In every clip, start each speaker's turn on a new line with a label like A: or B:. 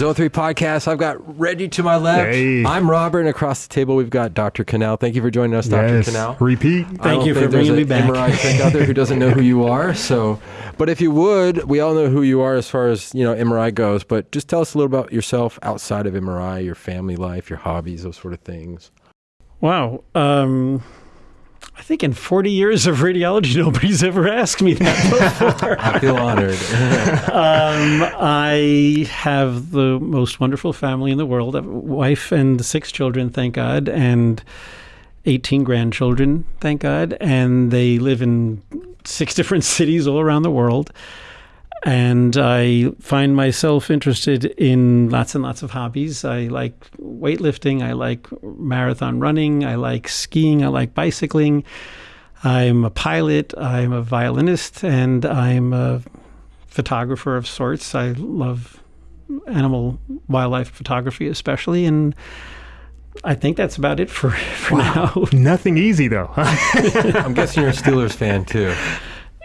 A: Zone 3 podcast. I've got Reggie to my left.
B: Hey.
A: I'm Robert, and across the table, we've got Dr. Kanal. Thank you for joining us, Dr.
B: Yes.
A: Kanal.
B: Repeat.
C: Thank you for
A: think there's
C: bringing me back.
A: MRI tech out there who doesn't know who you are. So, but if you would, we all know who you are as far as you know MRI goes. But just tell us a little about yourself outside of MRI, your family life, your hobbies, those sort of things.
C: Wow. Um, I think in 40 years of radiology, nobody's ever asked me that before.
A: I feel honored.
C: um, I have the most wonderful family in the world a wife and six children, thank God, and 18 grandchildren, thank God. And they live in six different cities all around the world. And I find myself interested in lots and lots of hobbies. I like weightlifting. I like marathon running. I like skiing. I like bicycling. I'm a pilot. I'm a violinist. And I'm a photographer of sorts. I love animal wildlife photography, especially. And I think that's about it for, for now.
B: Nothing easy though.
A: I'm guessing you're a Steelers fan too.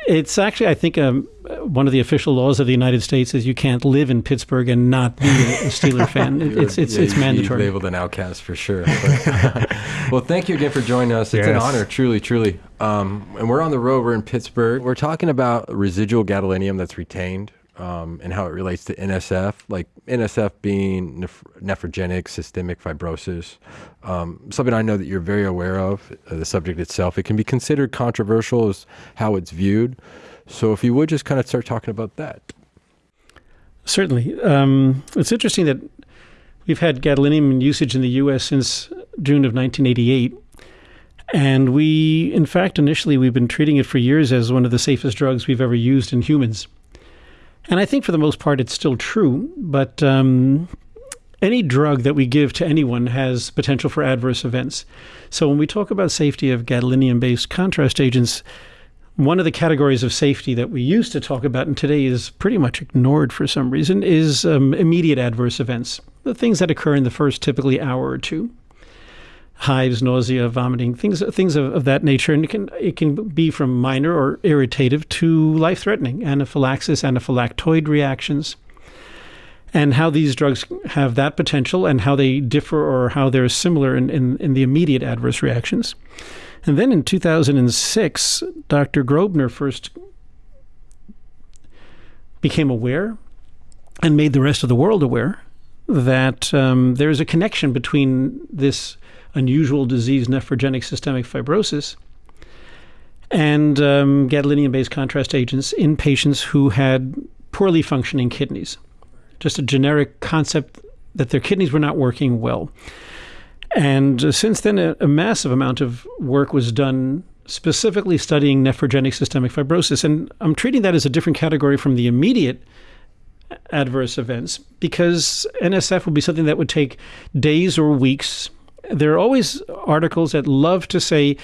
C: It's actually, I think, um, one of the official laws of the United States is you can't live in Pittsburgh and not be a Steeler fan. It- It's it's
A: Yeah,
C: it's
A: you'd be
C: mandatory.
A: labeled an outcast for sure. But- well, thank you again for joining us. It's an honor, truly, truly. Um, and we're on the road. We're in Pittsburgh. We're talking about residual gadolinium that's retained um, and how it relates to NSF, like NSF being neph- nephrogenic systemic fibrosis. Um, something I know that you're very aware of. Uh, the subject itself, it can be considered controversial as how it's viewed. So, if you would just kind of start talking about that.
C: Certainly. Um, it's interesting that we've had gadolinium in usage in the U.S. since June of 1988. And we, in fact, initially we've been treating it for years as one of the safest drugs we've ever used in humans. And I think for the most part it's still true, but um, any drug that we give to anyone has potential for adverse events. So when we talk about safety of gadolinium based contrast agents, one of the categories of safety that we used to talk about and today is pretty much ignored for some reason is um, immediate adverse events, the things that occur in the first typically hour or two. Hives, nausea, vomiting, things things of, of that nature, and it can it can be from minor or irritative to life threatening anaphylaxis, anaphylactoid reactions, and how these drugs have that potential and how they differ or how they're similar in, in, in the immediate adverse reactions. And then in 2006, Dr. Grobner first became aware and made the rest of the world aware that um, there is a connection between this unusual disease, nephrogenic systemic fibrosis, and um, gadolinium based contrast agents in patients who had poorly functioning kidneys. Just a generic concept that their kidneys were not working well. And uh, since then, a, a massive amount of work was done specifically studying nephrogenic systemic fibrosis. And I'm treating that as a different category from the immediate adverse events because NSF would be something that would take days or weeks. There are always articles that love to say,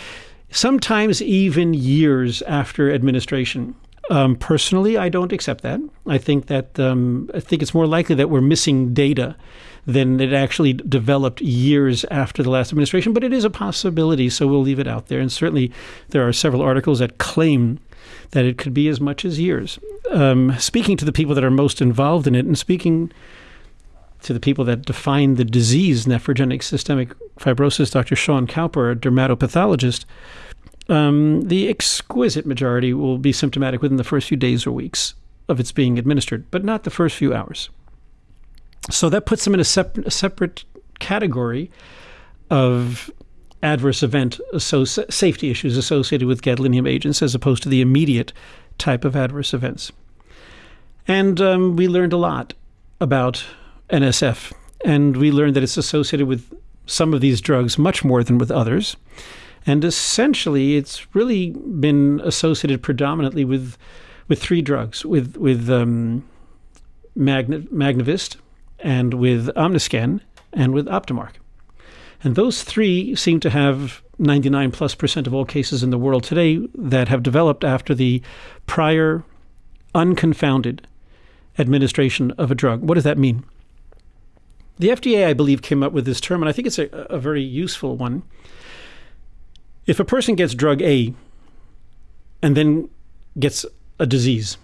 C: sometimes even years after administration. Um, personally, I don't accept that. I think that um, I think it's more likely that we're missing data than it actually developed years after the last administration. But it is a possibility, so we'll leave it out there. And certainly, there are several articles that claim that it could be as much as years. Um, speaking to the people that are most involved in it, and speaking to the people that define the disease, nephrogenic systemic fibrosis, Dr. Sean Cowper, a dermatopathologist, um, the exquisite majority will be symptomatic within the first few days or weeks of its being administered, but not the first few hours. So that puts them in a, sep- a separate category of adverse event associ- safety issues associated with gadolinium agents as opposed to the immediate type of adverse events. And um, we learned a lot about NSF, and we learned that it's associated with some of these drugs much more than with others. And essentially, it's really been associated predominantly with with three drugs, with with um, Magna, Magnevist, and with Omniscan, and with Optimark. And those three seem to have 99 plus percent of all cases in the world today that have developed after the prior unconfounded administration of a drug. What does that mean? The FDA, I believe, came up with this term, and I think it's a, a very useful one. If a person gets drug A and then gets a disease,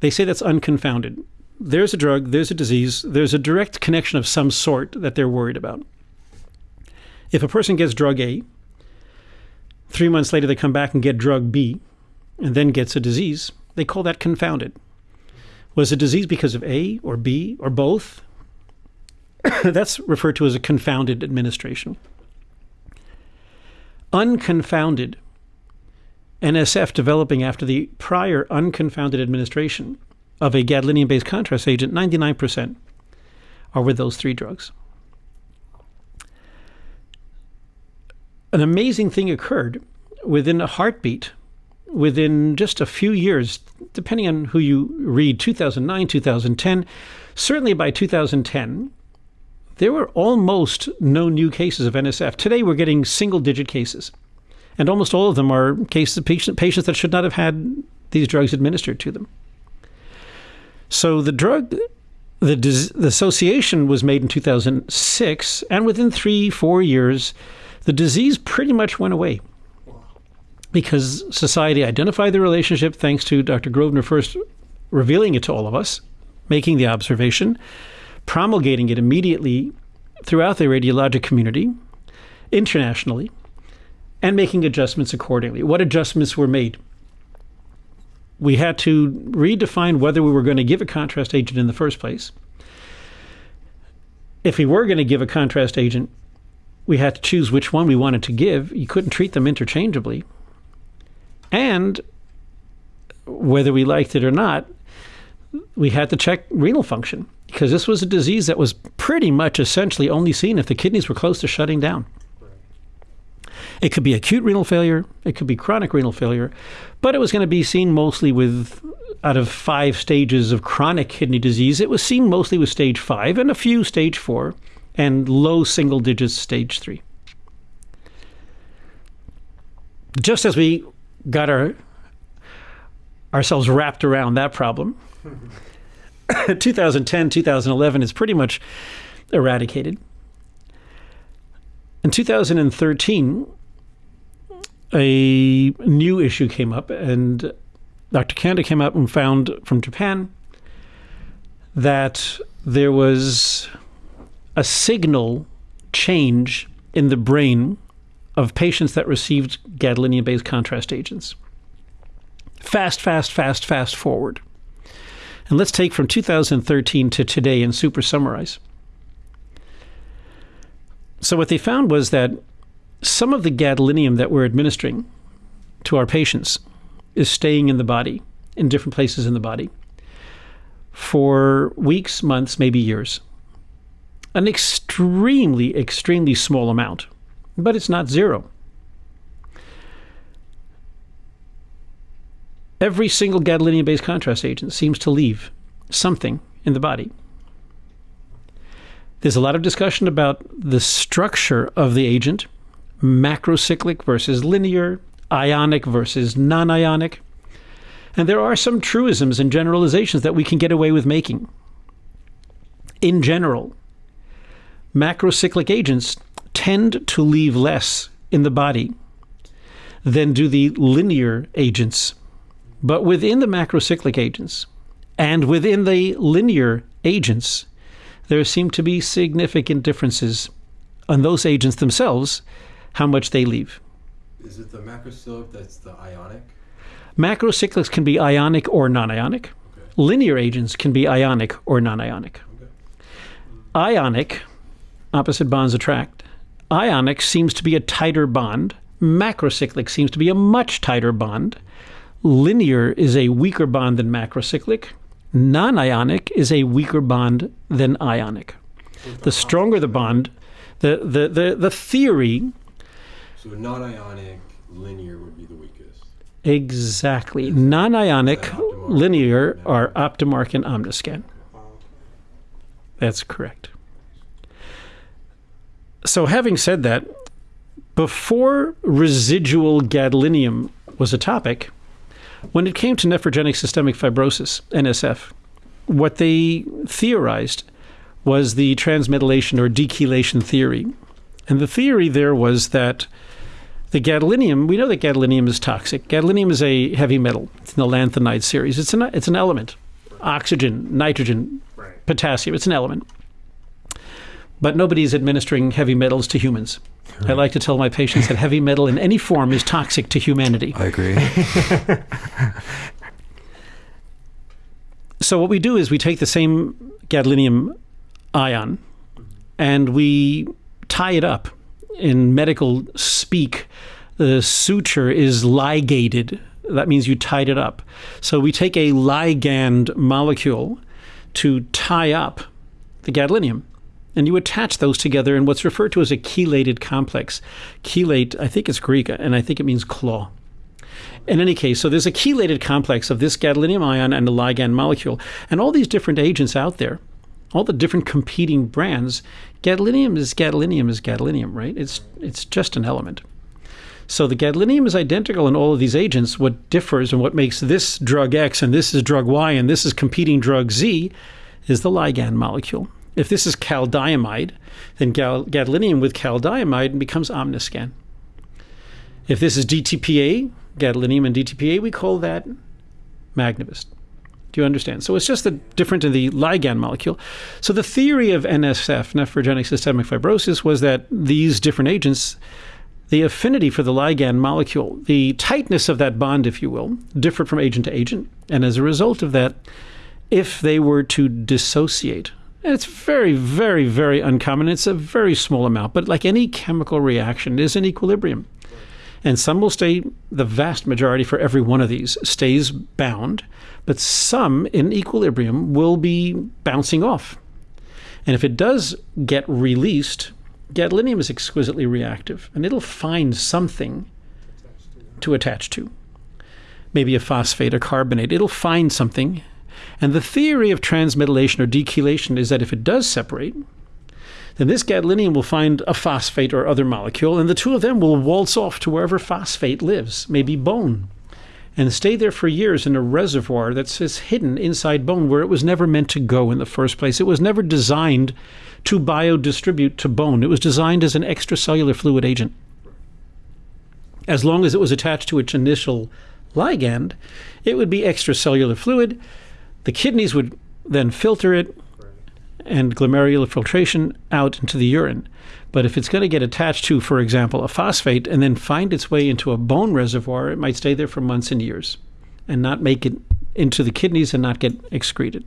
C: they say that's unconfounded. there's a drug, there's a disease, there's a direct connection of some sort that they're worried about. If a person gets drug A, three months later they come back and get drug B, and then gets a disease, they call that confounded. Was the disease because of A or B or both? That's referred to as a confounded administration. Unconfounded NSF developing after the prior unconfounded administration of a gadolinium based contrast agent, 99% are with those three drugs. An amazing thing occurred within a heartbeat, within just a few years, depending on who you read 2009, 2010. Certainly by 2010, there were almost no new cases of NSF. Today, we're getting single digit cases. And almost all of them are cases patients that should not have had these drugs administered to them. So the drug, the, the association was made in 2006, and within three, four years, the disease pretty much went away because society identified the relationship thanks to Dr. Grobner first revealing it to all of us, making the observation, promulgating it immediately throughout the radiologic community, internationally, and making adjustments accordingly. What adjustments were made? We had to redefine whether we were going to give a contrast agent in the first place. If we were going to give a contrast agent, we had to choose which one we wanted to give. You couldn't treat them interchangeably. And whether we liked it or not, we had to check renal function because this was a disease that was pretty much essentially only seen if the kidneys were close to shutting down. It could be acute renal failure, it could be chronic renal failure, but it was going to be seen mostly with out of five stages of chronic kidney disease, it was seen mostly with stage five and a few stage four and low single digits stage three. Just as we got our ourselves wrapped around that problem, 2010, 2011 is pretty much eradicated. In 2013, a new issue came up, and Dr. Kanda came up and found from Japan that there was a signal change in the brain of patients that received gadolinium based contrast agents. Fast, fast, fast, fast forward. And let's take from 2013 to today and super summarize. So, what they found was that some of the gadolinium that we're administering to our patients is staying in the body, in different places in the body, for weeks, months, maybe years. An extremely, extremely small amount, but it's not zero. Every single gadolinium based contrast agent seems to leave something in the body. There's a lot of discussion about the structure of the agent macrocyclic versus linear, ionic versus non ionic. And there are some truisms and generalizations that we can get away with making. In general, macrocyclic agents tend to leave less in the body than do the linear agents. But within the macrocyclic agents and within the linear agents, there seem to be significant differences on those agents themselves how much they leave.
A: Is it the macrocyclic that's the ionic?
C: Macrocyclics can be ionic or non ionic. Okay. Linear agents can be ionic or non ionic. Okay. Ionic, opposite bonds attract. Ionic seems to be a tighter bond. Macrocyclic seems to be a much tighter bond. Linear is a weaker bond than macrocyclic. Non ionic is a weaker bond than ionic. The stronger the bond, the, the, the, the theory
A: so non-ionic linear would be the weakest.
C: Exactly. Non-ionic linear are Optimark and Omniscan. That's correct. So having said that, before residual gadolinium was a topic, when it came to nephrogenic systemic fibrosis, NSF, what they theorized was the transmetallation or dechelation theory. And the theory there was that the gadolinium, we know that gadolinium is toxic. Gadolinium is a heavy metal. It's in the lanthanide series. It's an, it's an element oxygen, nitrogen, potassium. It's an element. But nobody's administering heavy metals to humans. I like to tell my patients that heavy metal in any form is toxic to humanity.
A: I agree.
C: So what we do is we take the same gadolinium ion and we tie it up. In medical speak, the suture is ligated. That means you tied it up. So we take a ligand molecule to tie up the gadolinium. And you attach those together in what's referred to as a chelated complex. Chelate, I think it's Greek, and I think it means claw. In any case, so there's a chelated complex of this gadolinium ion and the ligand molecule, and all these different agents out there, all the different competing brands. Gadolinium is gadolinium is gadolinium, right? It's it's just an element. So the gadolinium is identical in all of these agents. What differs and what makes this drug X and this is drug Y and this is competing drug Z is the ligand molecule. If this is caldiamide, then gal- gadolinium with caldiamide becomes omniscan. If this is DTPA, gadolinium and DTPA, we call that Magnevist. Do you understand? So it's just the different in the ligand molecule. So the theory of NSF, nephrogenic systemic fibrosis, was that these different agents, the affinity for the ligand molecule, the tightness of that bond, if you will, differed from agent to agent. And as a result of that, if they were to dissociate, it's very, very, very uncommon. It's a very small amount, but like any chemical reaction, is in equilibrium. And some will stay, the vast majority for every one of these stays bound, but some in equilibrium will be bouncing off. And if it does get released, gadolinium is exquisitely reactive and it'll find something to attach to. Maybe a phosphate, a carbonate. It'll find something. And the theory of transmetallation or dechelation is that if it does separate, then this gadolinium will find a phosphate or other molecule, and the two of them will waltz off to wherever phosphate lives, maybe bone, and stay there for years in a reservoir that's hidden inside bone where it was never meant to go in the first place. It was never designed to biodistribute to bone, it was designed as an extracellular fluid agent. As long as it was attached to its initial ligand, it would be extracellular fluid. The kidneys would then filter it, and glomerular filtration out into the urine. But if it's going to get attached to, for example, a phosphate and then find its way into a bone reservoir, it might stay there for months and years and not make it into the kidneys and not get excreted.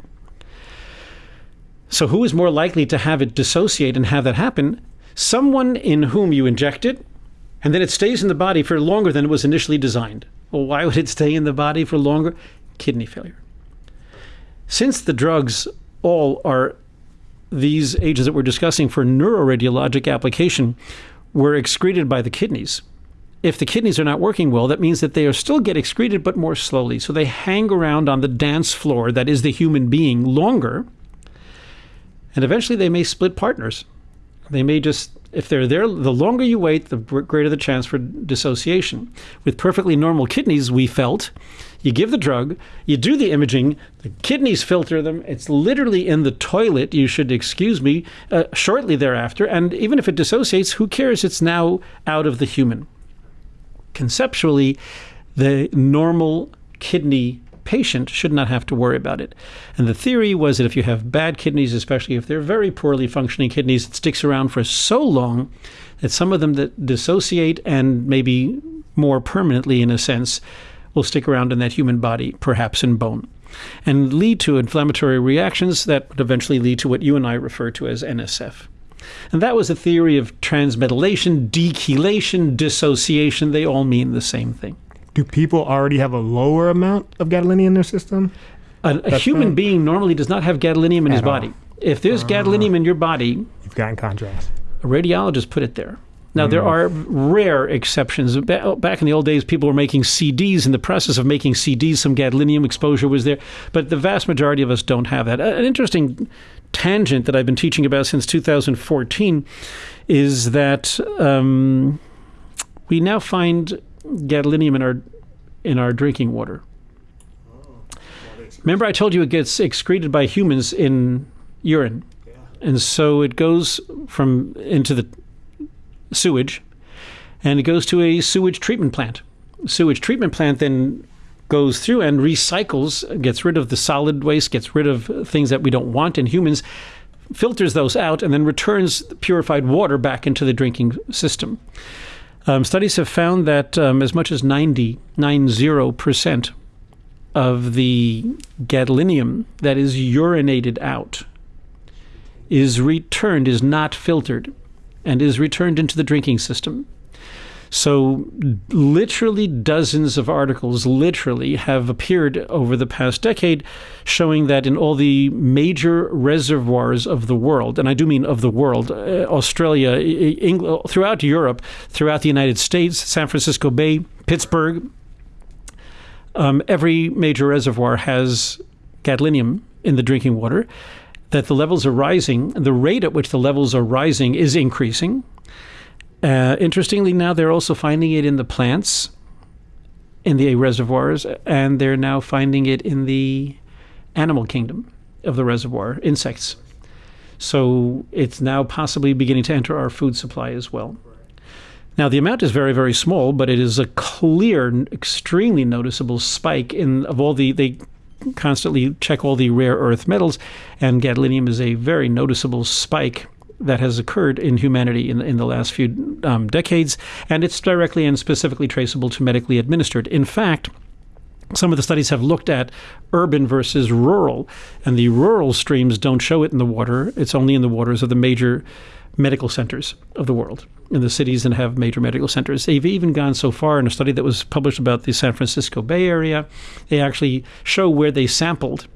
C: So, who is more likely to have it dissociate and have that happen? Someone in whom you inject it, and then it stays in the body for longer than it was initially designed. Well, why would it stay in the body for longer? Kidney failure. Since the drugs all are these agents that we're discussing for neuroradiologic application were excreted by the kidneys. If the kidneys are not working well, that means that they are still get excreted, but more slowly. So they hang around on the dance floor that is the human being longer, and eventually they may split partners. They may just, if they're there, the longer you wait, the greater the chance for dissociation. With perfectly normal kidneys, we felt you give the drug, you do the imaging, the kidneys filter them. It's literally in the toilet, you should excuse me, uh, shortly thereafter. And even if it dissociates, who cares? It's now out of the human. Conceptually, the normal kidney patient should not have to worry about it. And the theory was that if you have bad kidneys, especially if they're very poorly functioning kidneys, it sticks around for so long that some of them that dissociate and maybe more permanently, in a sense, will stick around in that human body, perhaps in bone, and lead to inflammatory reactions that would eventually lead to what you and I refer to as NSF. And that was a theory of transmetallation, dechelation, dissociation. They all mean the same thing.
B: Do people already have a lower amount of gadolinium in their system?
C: A, a human fine. being normally does not have gadolinium in At his body. If there's uh, gadolinium in your body,
B: you've got in contrast.
C: A radiologist put it there. Now, there are rare exceptions. Back in the old days, people were making CDs. In the process of making CDs, some gadolinium exposure was there, but the vast majority of us don't have that. An interesting tangent that I've been teaching about since 2014 is that um, we now find gadolinium in our in our drinking water. Remember, I told you it gets excreted by humans in urine, and so it goes from into the sewage, and it goes to a sewage treatment plant. Sewage treatment plant then goes through and recycles, gets rid of the solid waste, gets rid of things that we don't want in humans, filters those out, and then returns purified water back into the drinking system. Um, studies have found that um, as much as 90, 90% of the gadolinium that is urinated out is returned, is not filtered, and is returned into the drinking system. So, literally, dozens of articles literally have appeared over the past decade showing that in all the major reservoirs of the world, and I do mean of the world, uh, Australia, England, throughout Europe, throughout the United States, San Francisco Bay, Pittsburgh, um, every major reservoir has gadolinium in the drinking water. That the levels are rising, the rate at which the levels are rising is increasing uh, interestingly, now they're also finding it in the plants, in the reservoirs, and they're now finding it in the animal kingdom of the reservoir, insects. So it's now possibly beginning to enter our food supply as well. Now, the amount is very, very small, but it is a clear, extremely noticeable spike in of all the they constantly check all the rare earth metals, and gadolinium is a very noticeable spike that has occurred in humanity in, in the last few um, decades, and it's directly and specifically traceable to medically administered. In fact, some of the studies have looked at urban versus rural, and the rural streams don't show it in the water. It's only in the waters of the major medical centers of the world, in the cities that have major medical centers. They've even gone so far in a study that was published about the San Francisco Bay Area. They actually show where they sampled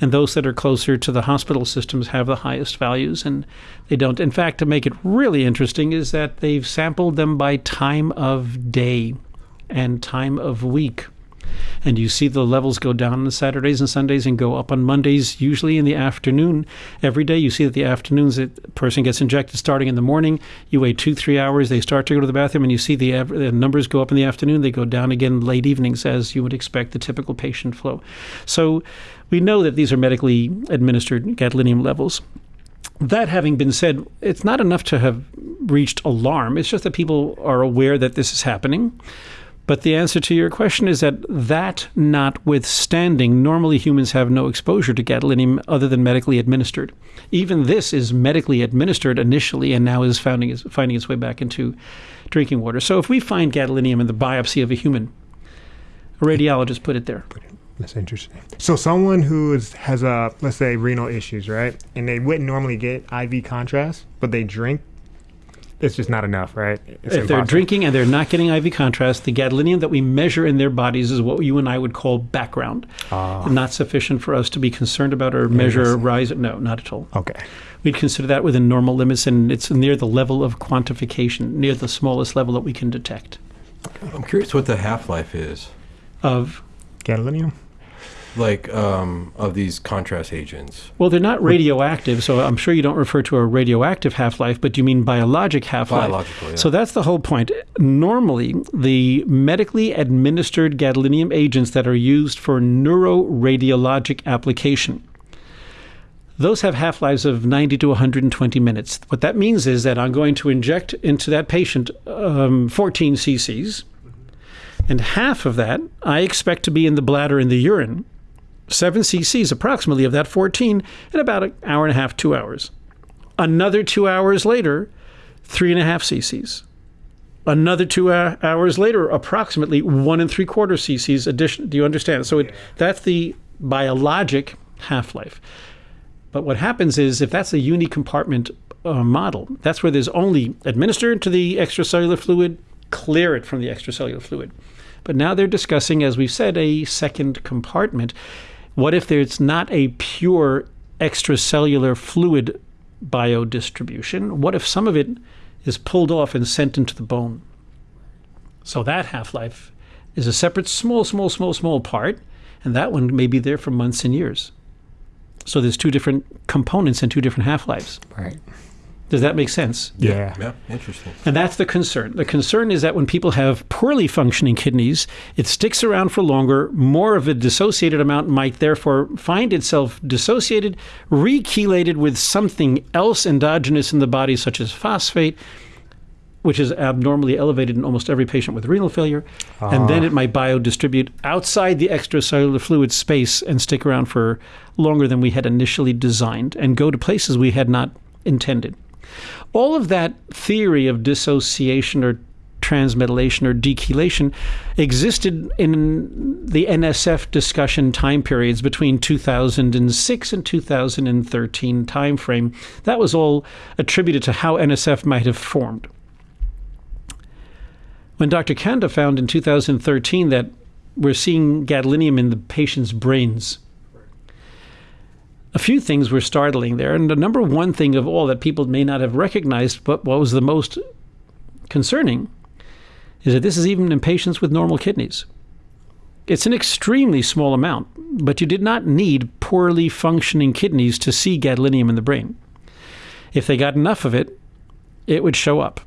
C: and those that are closer to the hospital systems have the highest values and they don't in fact to make it really interesting is that they've sampled them by time of day and time of week and you see the levels go down on Saturdays and Sundays and go up on Mondays, usually in the afternoon. Every day, you see that the afternoons a person gets injected starting in the morning. You wait two, three hours, they start to go to the bathroom, and you see the, the numbers go up in the afternoon. They go down again late evenings, as you would expect the typical patient flow. So we know that these are medically administered gadolinium levels. That having been said, it's not enough to have reached alarm. It's just that people are aware that this is happening. But the answer to your question is that that notwithstanding, normally humans have no exposure to gadolinium other than medically administered. Even this is medically administered initially and now is finding its, finding its way back into drinking water. So if we find gadolinium in the biopsy of a human, a radiologist put it there.
B: That's interesting. So someone who is, has a let's say renal issues, right, and they wouldn't normally get IV contrast, but they drink it's just not enough, right? It's
C: if
B: impossible.
C: they're drinking and they're not getting IV contrast, the gadolinium that we measure in their bodies is what you and I would call background.
B: Ah.
C: Not sufficient for us to be concerned about or measure
B: Yes.
C: rise. No, not at all.
B: Okay.
C: We'd consider that within normal limits, and it's near the level of quantification, near the smallest level that we can detect
A: I'm curious what the half life is,
C: of.
B: Gadolinium.
A: Like um, of these contrast agents.
C: Well, they're not radioactive, so I'm sure you don't refer to a radioactive half life, but you mean biologic half life.
A: Biological, yeah.
C: So that's the whole point. Normally, the medically administered gadolinium agents that are used for neuroradiologic application, those have half lives of 90 to 120 minutes. What that means is that I'm going to inject into that patient um, 14 cc's, and half of that I expect to be in the bladder in the urine. 7 cc's approximately of that 14 in about an hour and a half, two hours. Another two hours later, three and a half cc's. Another two hou- hours later, approximately one and three quarter cc's addition. Do you understand? So it, that's the biologic half life. But what happens is if that's a unicompartment uh, model, that's where there's only administer to the extracellular fluid, clear it from the extracellular fluid. But now they're discussing, as we've said, a second compartment. What if there's not a pure extracellular fluid biodistribution? What if some of it is pulled off and sent into the bone? So that half life is a separate, small, small, small, small part, and that one may be there for months and years. So there's two different components and two different half lives.
B: Right.
C: Does that make sense?
B: Yeah.
A: Yeah, interesting.
C: And that's the concern. The concern is that when people have poorly functioning kidneys, it sticks around for longer. More of a dissociated amount might therefore find itself dissociated, rechelated with something else endogenous in the body, such as phosphate. which is abnormally elevated in almost every patient with renal failure. And then
B: Ah.
C: it might biodistribute outside the extracellular fluid space and stick around for longer than we had initially designed and go to places we had not intended. All of that theory of dissociation or transmetallation or dechelation existed in the NSF discussion time periods between 2006 and 2013 timeframe. That was all attributed to how NSF might have formed. When Dr. Kanda found in 2013 that we're seeing gadolinium in the patient's brains, a few things were startling there. And the number one thing of all that people may not have recognized, but what was the most concerning, is that this is even in patients with normal kidneys. It's an extremely small amount, but you did not need poorly functioning kidneys to see gadolinium in the brain. If they got enough of it, it would show up.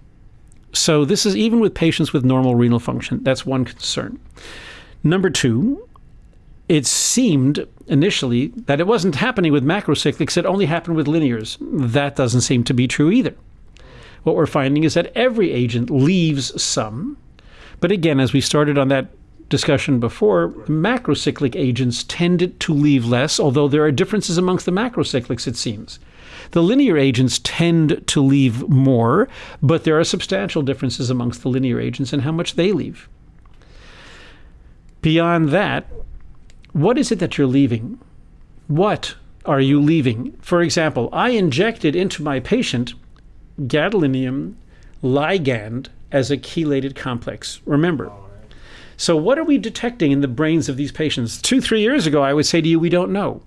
C: So, this is even with patients with normal renal function. That's one concern. Number two, it seemed initially that it wasn't happening with macrocyclics, it only happened with linears. That doesn't seem to be true either. What we're finding is that every agent leaves some. But again, as we started on that discussion before, macrocyclic agents tended to leave less, although there are differences amongst the macrocyclics, it seems. The linear agents tend to leave more, but there are substantial differences amongst the linear agents and how much they leave. Beyond that, what is it that you're leaving? What are you leaving? For example, I injected into my patient gadolinium ligand as a chelated complex. Remember. So, what are we detecting in the brains of these patients? Two, three years ago, I would say to you, we don't know.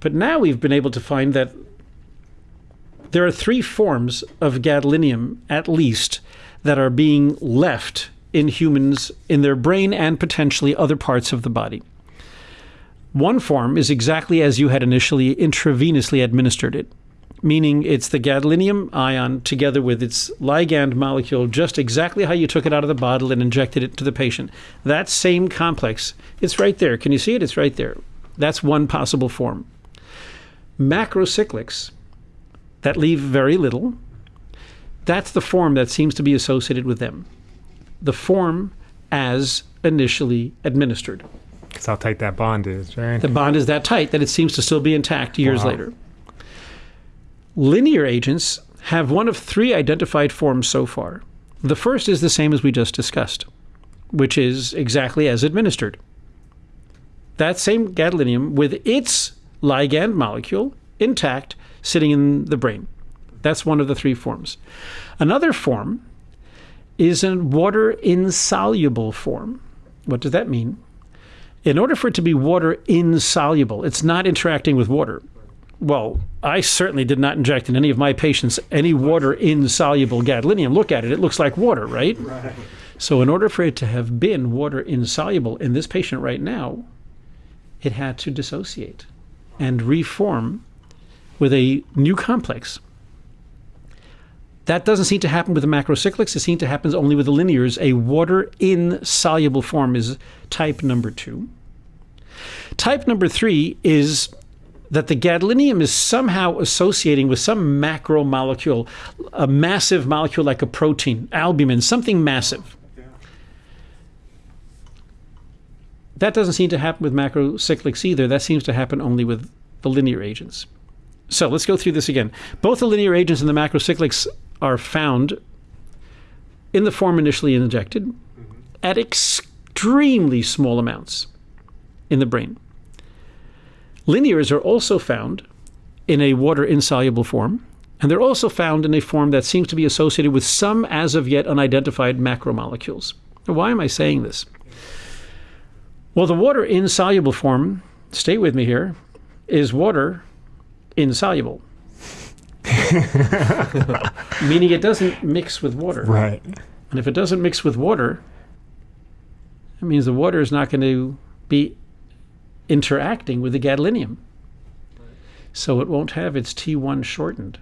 C: But now we've been able to find that there are three forms of gadolinium, at least, that are being left in humans in their brain and potentially other parts of the body. One form is exactly as you had initially intravenously administered it, meaning it's the gadolinium ion together with its ligand molecule, just exactly how you took it out of the bottle and injected it to the patient. That same complex, it's right there. Can you see it? It's right there. That's one possible form. Macrocyclics that leave very little, that's the form that seems to be associated with them. The form as initially administered.
B: That's how tight that bond is, right?
C: The bond is that tight that it seems to still be intact years
B: Wow.
C: later. Linear agents have one of three identified forms so far. The first is the same as we just discussed, which is exactly as administered. That same gadolinium with its ligand molecule intact sitting in the brain. That's one of the three forms. Another form is a water insoluble form. What does that mean? In order for it to be water insoluble, it's not interacting with water. Well, I certainly did not inject in any of my patients any water insoluble gadolinium. Look at it, it looks like water, right? Right. So, in order for it to have been water insoluble in this patient right now, it had to dissociate and reform with a new complex. That doesn't seem to happen with the macrocyclics. It seems to happen only with the linears. A water insoluble form is type number two. Type number three is that the gadolinium is somehow associating with some macromolecule, a massive molecule like a protein, albumin, something massive. That doesn't seem to happen with macrocyclics either. That seems to happen only with the linear agents. So let's go through this again. Both the linear agents and the macrocyclics are found in the form initially injected at mm-hmm. Extremely small amounts in the brain. Linears are also found in a water insoluble form, and they're also found in a form that seems to be associated with some as of yet unidentified macromolecules. Now, why am I saying this? Well, the water insoluble form, stay with me here, is water insoluble. Meaning it doesn't mix with water.
B: Right.
C: And if it doesn't mix with water, it means the water is not going to be interacting with the gadolinium. So it won't have its T1 shortened.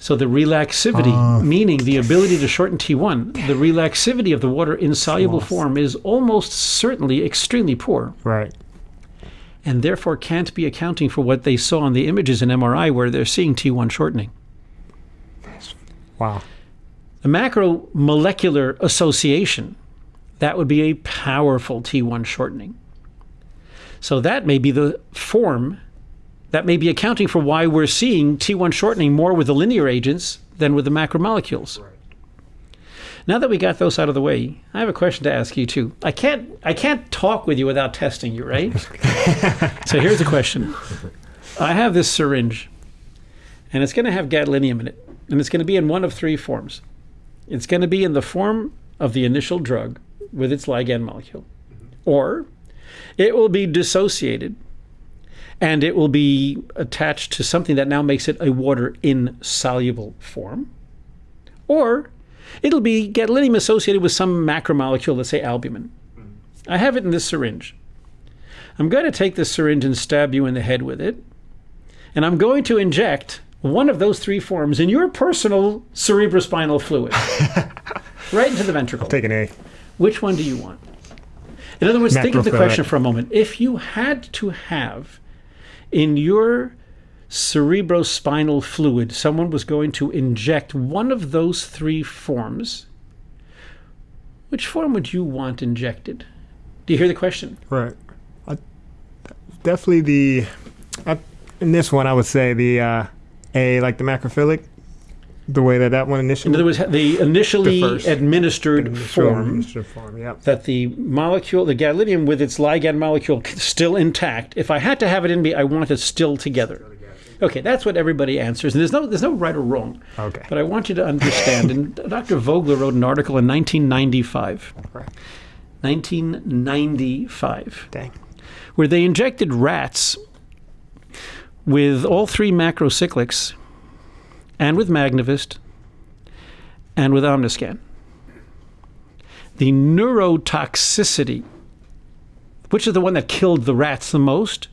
C: So the relaxivity,
B: Ah.
C: meaning the ability to shorten T1, the relaxivity of the water insoluble
B: Lost.
C: form is almost certainly extremely poor
B: Right.
C: and therefore can't be accounting for what they saw on the images in MRI where they're seeing T1 shortening.
B: Wow.
C: A macromolecular association, that would be a powerful T1 shortening. So that may be the form that may be accounting for why we're seeing T1 shortening more with the linear agents than with the macromolecules. Now that we got those out of the way, I have a question to ask you too. I can't I can't talk with you without testing you, right? so here's the question. I have this syringe and it's going to have gadolinium in it and it's going to be in one of three forms. It's going to be in the form of the initial drug with its ligand molecule mm-hmm. or it will be dissociated and it will be attached to something that now makes it a water insoluble form or it'll be gadolinium associated with some macromolecule, let's say albumin. Mm-hmm. I have it in this syringe. I'm going to take this syringe and stab you in the head with it, and I'm going to inject one of those three forms in your personal cerebrospinal fluid, right into the ventricle.
B: Take an A.
C: Which one do you want? In other words, think of the question for a moment. If you had to have in your cerebrospinal fluid, someone was going to inject one of those three forms, which form would you want injected? Do you hear the question?
B: Right. I, definitely the. I, in this one, I would say the uh, A, like the macrophilic, the way that that one initially.
C: In other words, the initially
B: The
C: administered
B: Initial
C: form
B: administered form. Yep.
C: that the molecule, the gadolinium with its ligand molecule still intact. If I had to have it in me, I want it still together. Okay, that's what everybody answers, and there's no there's no right or wrong.
B: Okay.
C: But I want you to understand. and Dr. Vogler wrote an article in 1995.
B: Right.
C: 1995
B: Dang.
C: where they injected rats with all three macrocyclics and with Magnevist and with Omniscan. The neurotoxicity, which is the one that killed the rats the most?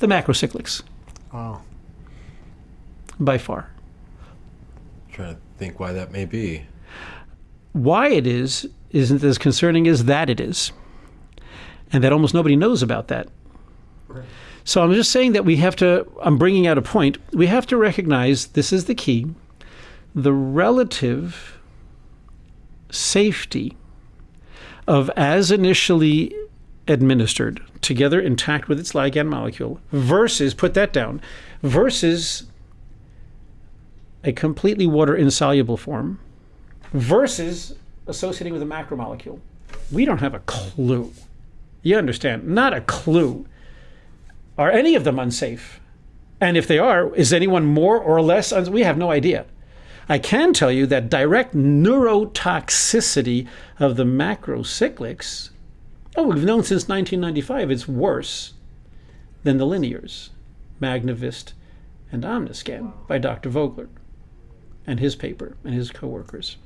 C: The macrocyclics,
B: Oh.
C: by far.
A: trying to think why that may be.
C: Why it is isn't as concerning as that it is. And that almost nobody knows about that. So I'm just saying that we have to, I'm bringing out a point. We have to recognize this is the key the relative safety of as initially administered, together intact with its ligand molecule, versus, put that down, versus a completely water insoluble form versus associating with a macromolecule. We don't have a clue. You understand? Not a clue. Are any of them unsafe? And if they are, is anyone more or less? Uns- we have no idea. I can tell you that direct neurotoxicity of the macrocyclics, oh, we've known since 1995 it's worse than the linears, Magnevist and Omniscan by Dr. Vogler and his paper and his coworkers.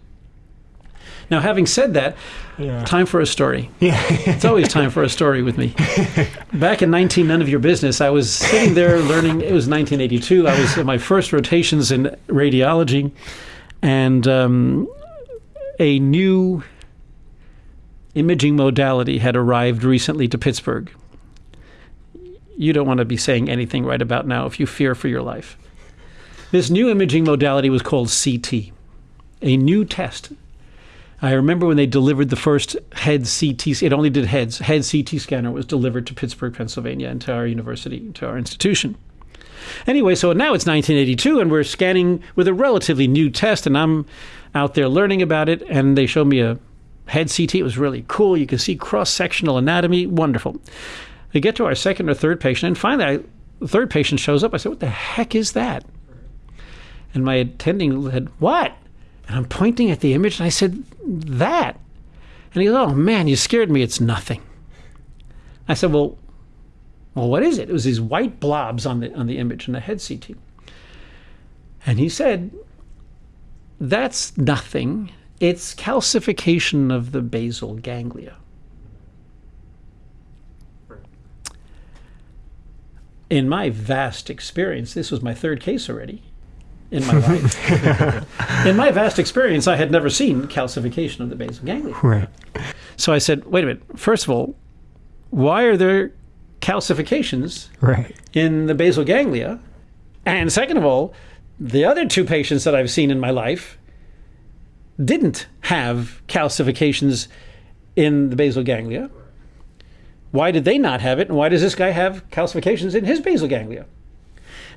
C: Now, having said that,
B: Yeah.
C: time for a story.
B: Yeah.
C: It's always time for a story with me. Back in 19 None of Your Business, I was sitting there learning. It was 1982. I was in my first rotations in radiology, and um, a new imaging modality had arrived recently to Pittsburgh. You don't want to be saying anything right about now if you fear for your life. This new imaging modality was called CT, a new test I remember when they delivered the first head CT, it only did heads, head CT scanner was delivered to Pittsburgh, Pennsylvania, and to our university, to our institution. Anyway, so now it's 1982, and we're scanning with a relatively new test, and I'm out there learning about it, and they showed me a head CT. It was really cool. You can see cross sectional anatomy, wonderful. We get to our second or third patient, and finally, I, the third patient shows up. I said, What the heck is that? And my attending said, What? And I'm pointing at the image and I said, That. And he goes, Oh man, you scared me. It's nothing. I said, Well, well, what is it? It was these white blobs on the on the image in the head CT. And he said, That's nothing. It's calcification of the basal ganglia. In my vast experience, this was my third case already in my life. in my vast experience, I had never seen calcification of the basal ganglia.
B: Right.
C: So I said, wait a minute. First of all, why are there calcifications
B: Right.
C: in the basal ganglia? And second of all, the other two patients that I've seen in my life didn't have calcifications in the basal ganglia. Why did they not have it? And why does this guy have calcifications in his basal ganglia?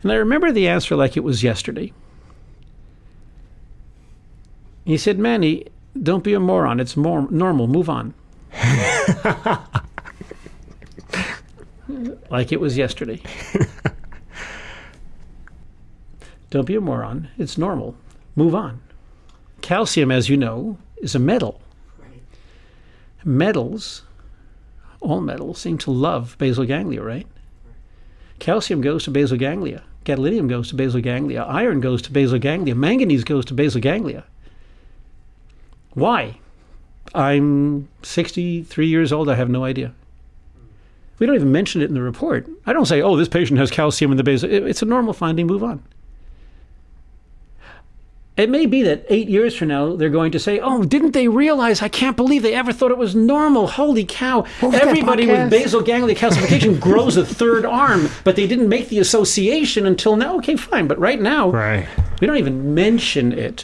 C: And I remember the answer like it was yesterday. He said, Manny, don't be a moron. It's more normal. Move on. like it was yesterday. don't be a moron. It's normal. Move on. Calcium, as you know, is a metal. Metals, all metals, seem to love basal ganglia, right? Calcium goes to basal ganglia. Gadolinium goes to basal ganglia. Iron goes to basal ganglia. Manganese goes to basal ganglia. Why? I'm 63 years old. I have no idea. We don't even mention it in the report. I don't say, oh, this patient has calcium in the basal. It's a normal finding. Move on. It may be that eight years from now, they're going to say, oh, didn't they realize? I can't believe they ever thought it was normal. Holy cow. Everybody with basal ganglia calcification grows a third arm, but they didn't make the association until now. Okay, fine. But right now,
B: Right.
C: we don't even mention it.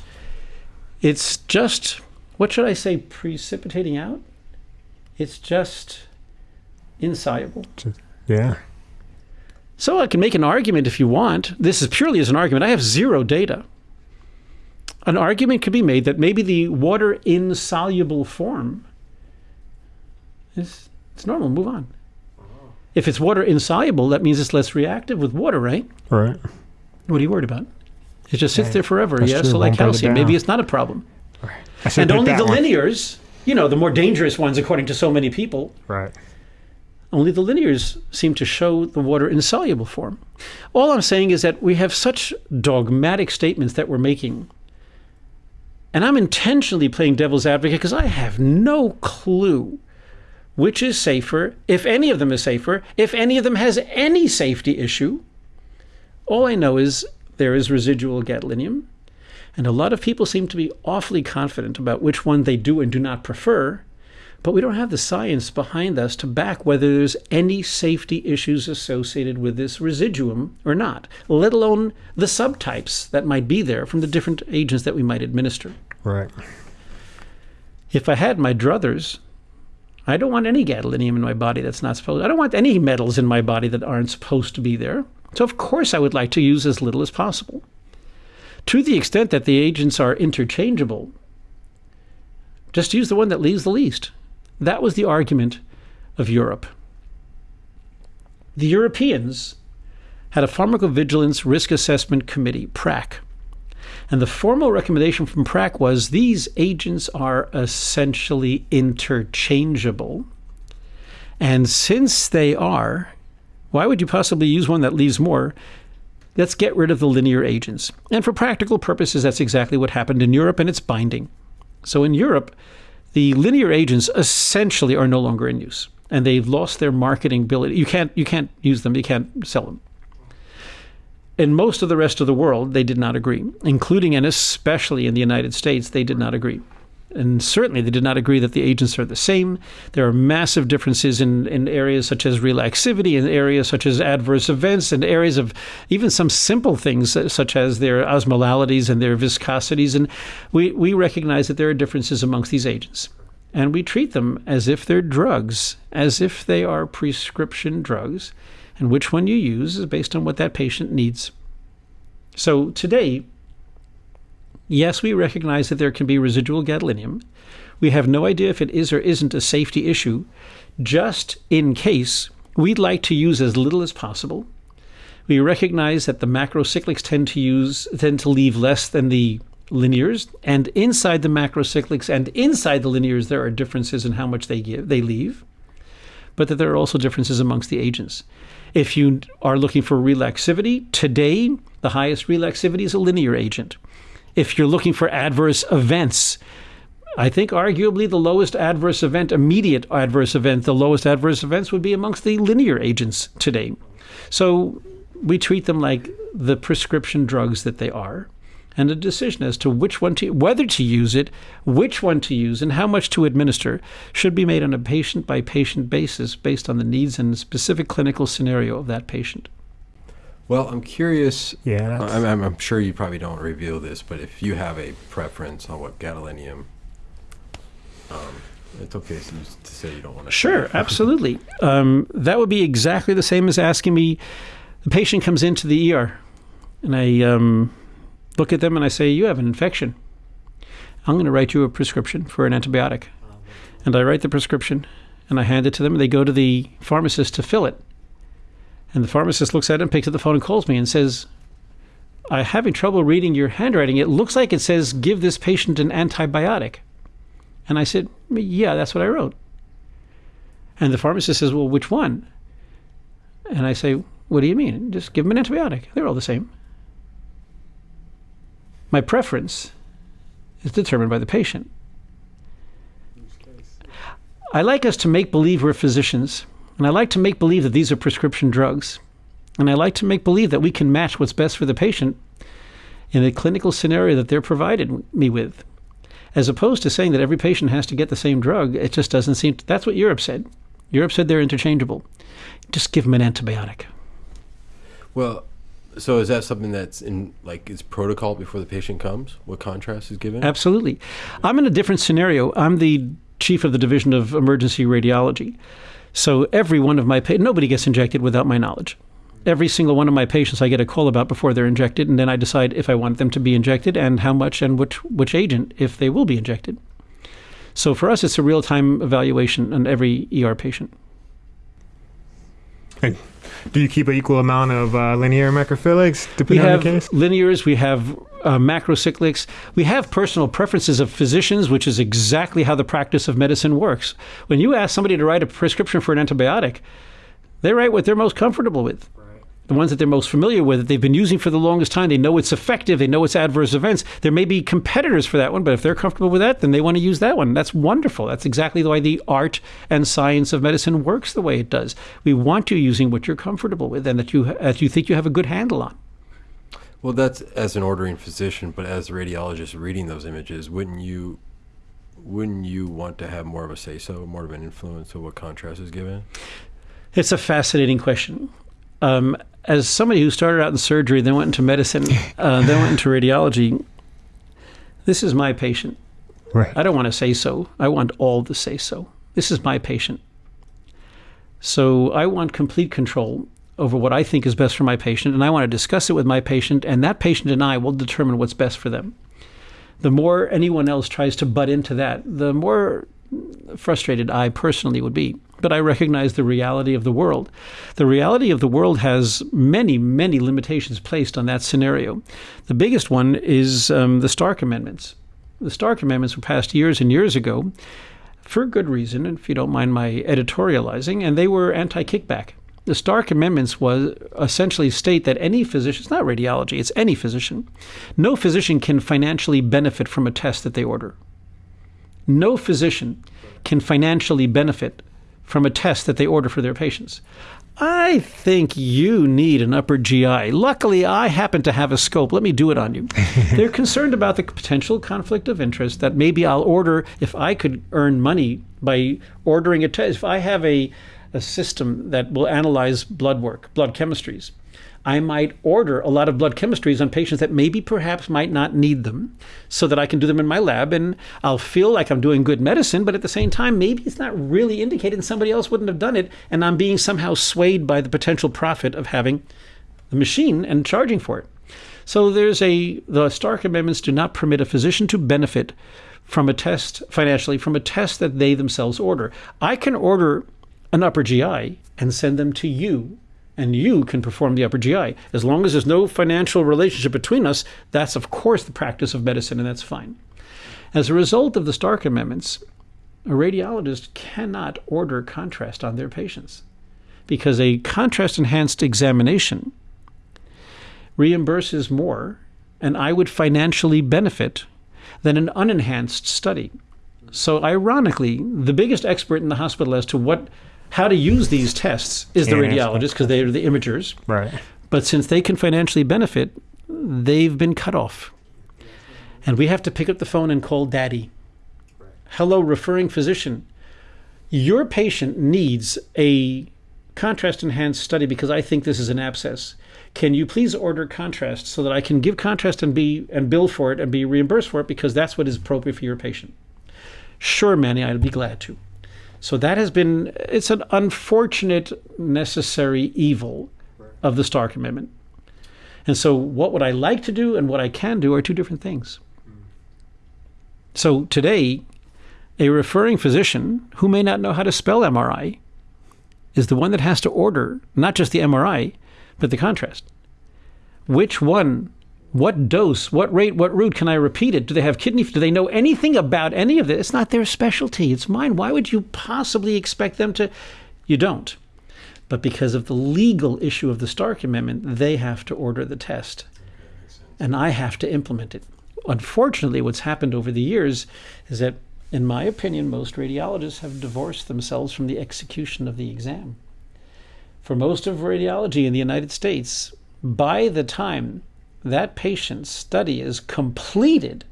C: It's just, what should I say, precipitating out? It's just insoluble.
B: Yeah.
C: So I can make an argument if you want. This is purely as an argument. I have zero data. An argument could be made that maybe the water insoluble form is it's normal. Move on. Uh-huh. If it's water insoluble, that means it's less reactive with water, right?
B: Right.
C: What are you worried about? It just sits
B: Right.
C: there forever.
B: That's
C: yeah,
B: true.
C: so like
B: Won't break it
C: calcium, maybe it's not a problem. And only the
B: one.
C: linears, you know, the more dangerous ones, according to so many people,
B: Right.
C: only the linears seem to show the water insoluble form. All I'm saying is that we have such dogmatic statements that we're making. And I'm intentionally playing devil's advocate because I have no clue which is safer, if any of them is safer, if any of them has any safety issue. All I know is there is residual gadolinium, and a lot of people seem to be awfully confident about which one they do and do not prefer, but we don't have the science behind us to back whether there's any safety issues associated with this residuum or not, let alone the subtypes that might be there from the different agents that we might administer.
B: Right.
C: If I had my druthers, I don't want any gadolinium in my body that's not supposed. I don't want any metals in my body that aren't supposed to be there. So of course I would like to use as little as possible. To the extent that the agents are interchangeable, just use the one that leaves the least. That was the argument of Europe. The Europeans had a pharmacovigilance risk assessment committee, PRAC. And the formal recommendation from PRAC was these agents are essentially interchangeable. And since they are, why would you possibly use one that leaves more? Let's get rid of the linear agents. And for practical purposes, that's exactly what happened in Europe, and it's binding. So in Europe, the linear agents essentially are no longer in use, and they've lost their marketing ability. You can't you can't use them. You can't sell them. In most of the rest of the world, they did not agree, including and especially in the United States, they did not agree. And certainly they did not agree that the agents are the same. There are massive differences in, in areas such as relaxivity, in areas such as adverse events, and areas of even some simple things uh, such as their osmolalities and their viscosities. And we, we recognize that there are differences amongst these agents. And we treat them as if they're drugs, as if they are prescription drugs and which one you use is based on what that patient needs. So today, yes, we recognize that there can be residual gadolinium. We have no idea if it is or isn't a safety issue. Just in case, we'd like to use as little as possible. We recognize that the macrocyclics tend to use tend to leave less than the linears, and inside the macrocyclics and inside the linears there are differences in how much they give they leave, but that there are also differences amongst the agents. If you are looking for relaxivity, today the highest relaxivity is a linear agent. If you're looking for adverse events, I think arguably the lowest adverse event, immediate adverse event, the lowest adverse events would be amongst the linear agents today. So we treat them like the prescription drugs that they are. And a decision as to which one to, whether to use it, which one to use, and how much to administer should be made on a patient by patient basis based on the needs and specific clinical scenario of that patient.
A: Well, I'm curious.
B: Yeah, that's-
A: I'm, I'm, I'm sure you probably don't reveal this, but if you have a preference on what gadolinium, um, it's okay to, say you don't want to.
C: Sure, absolutely. Um, that would be exactly the same as asking me. The patient comes into the ER, and I um, look at them and I say, "You have an infection. I'm going to write you a prescription for an antibiotic." And I write the prescription, and I hand it to them. And they go to the pharmacist to fill it. And the pharmacist looks at it and picks up the phone and calls me and says, "I'm having trouble reading your handwriting. It looks like it says give this patient an antibiotic." And I said, "Yeah, that's what I wrote." And the pharmacist says, Well, which one? And I say, What do you mean? Just give them an antibiotic. They're all the same. My preference is determined by the patient. I like us to make believe we're physicians, and I like to make believe that these are prescription drugs. And I like to make believe that we can match what's best for the patient in the clinical scenario that they're provided me with. As opposed to saying that every patient has to get the same drug, it just doesn't seem. To, that's what Europe said. Europe said they're interchangeable. Just give them an antibiotic.
A: Well, so is that something that's in like is protocol before the patient comes? What contrast is given?
C: Absolutely. I'm in a different scenario. I'm the chief of the division of emergency radiology. So every one of my pa- nobody gets injected without my knowledge. Every single one of my patients I get a call about before they're injected, and then I decide if I want them to be injected and how much and which which agent if they will be injected. So for us, it's a real time evaluation on every ER patient.
B: Do you keep an equal amount of uh, linear macrocyclics
C: We
B: depending on
C: have
B: the case?
C: linears, we have uh, macrocyclics, we have personal preferences of physicians, which is exactly how the practice of medicine works. When you ask somebody to write a prescription for an antibiotic, they write what they're most comfortable with. The ones that they're most familiar with, that they've been using for the longest time, they know it's effective, they know it's adverse events. There may be competitors for that one, but if they're comfortable with that, then they want to use that one. That's wonderful. That's exactly the way the art and science of medicine works the way it does. We want you using what you're comfortable with and that you that you think you have a good handle on.
A: Well, that's as an ordering physician, but as a radiologist reading those images, wouldn't you wouldn't you want to have more of a say so, more of an influence of what contrast is given?
C: It's a fascinating question. Um, as somebody who started out in surgery, then went into medicine, uh, then went into radiology, this is my patient.
B: Right.
C: I don't want to say so. I want all to say so. This is my patient. So I want complete control over what I think is best for my patient, and I want to discuss it with my patient, and that patient and I will determine what's best for them. The more anyone else tries to butt into that, the more frustrated I personally would be. But I recognize the reality of the world. The reality of the world has many, many limitations placed on that scenario. The biggest one is um, the Stark Amendments. The Stark Amendments were passed years and years ago for good reason, if you don't mind my editorializing, and they were anti kickback. The Stark Amendments was essentially state that any physician, it's not radiology, it's any physician, no physician can financially benefit from a test that they order. No physician can financially benefit from a test that they order for their patients. I think you need an upper GI. Luckily, I happen to have a scope. Let me do it on you. They're concerned about the potential conflict of interest that maybe I'll order if I could earn money by ordering a test. If I have a, a system that will analyze blood work, blood chemistries, I might order a lot of blood chemistries on patients that maybe perhaps might not need them so that I can do them in my lab and I'll feel like I'm doing good medicine, but at the same time, maybe it's not really indicated and somebody else wouldn't have done it. And I'm being somehow swayed by the potential profit of having the machine and charging for it. So there's a, the Stark Amendments do not permit a physician to benefit from a test financially from a test that they themselves order. I can order an upper GI and send them to you and you can perform the upper GI. As long as there's no financial relationship between us, that's of course the practice of medicine, and that's fine. As a result of the Stark Amendments, a radiologist cannot order contrast on their patients because a contrast enhanced examination reimburses more, and I would financially benefit than an unenhanced study. So, ironically, the biggest expert in the hospital as to what how to use these tests is the
B: Can't answer that
C: radiologist because they are the imagers.
B: Right.
C: But since they can financially benefit, they've been cut off. And we have to pick up the phone and call daddy. Hello, referring physician. Your patient needs a contrast enhanced study because I think this is an abscess. Can you please order contrast so that I can give contrast and be and bill for it and be reimbursed for it because that's what is appropriate for your patient? Sure, Manny, I'd be glad to. So that has been it's an unfortunate necessary evil of the Stark Amendment. And so what would I like to do and what I can do are two different things. Hmm. So today, a referring physician who may not know how to spell MRI is the one that has to order not just the MRI, but the contrast. Which one, what dose, what rate, what route can I repeat it? Do they have kidney? Do they know anything about any of this? It's not their specialty. It's mine. Why would you possibly expect them to? You don't. But because of the legal issue of the Stark Amendment, they have to order the test. And I have to implement it. Unfortunately, what's happened over the years is that, in my opinion, most radiologists have divorced themselves from the execution of the exam. For most of radiology in the United States, by the time that patient's study is completed,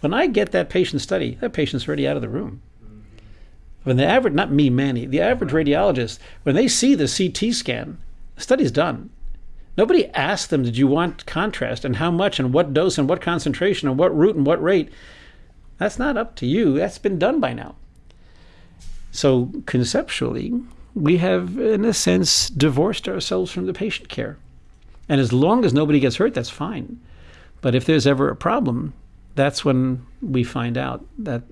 C: when I get that patient study, that patient's already out of the room. When the average, not me, Manny, the average radiologist, when they see the CT scan, the study's done. Nobody asked them, did you want contrast and how much and what dose and what concentration and what route and what rate? That's not up to you. That's been done by now. So conceptually, we have, in a sense, divorced ourselves from the patient care. And as long as nobody gets hurt, that's fine. But if there's ever a problem, that's when we find out that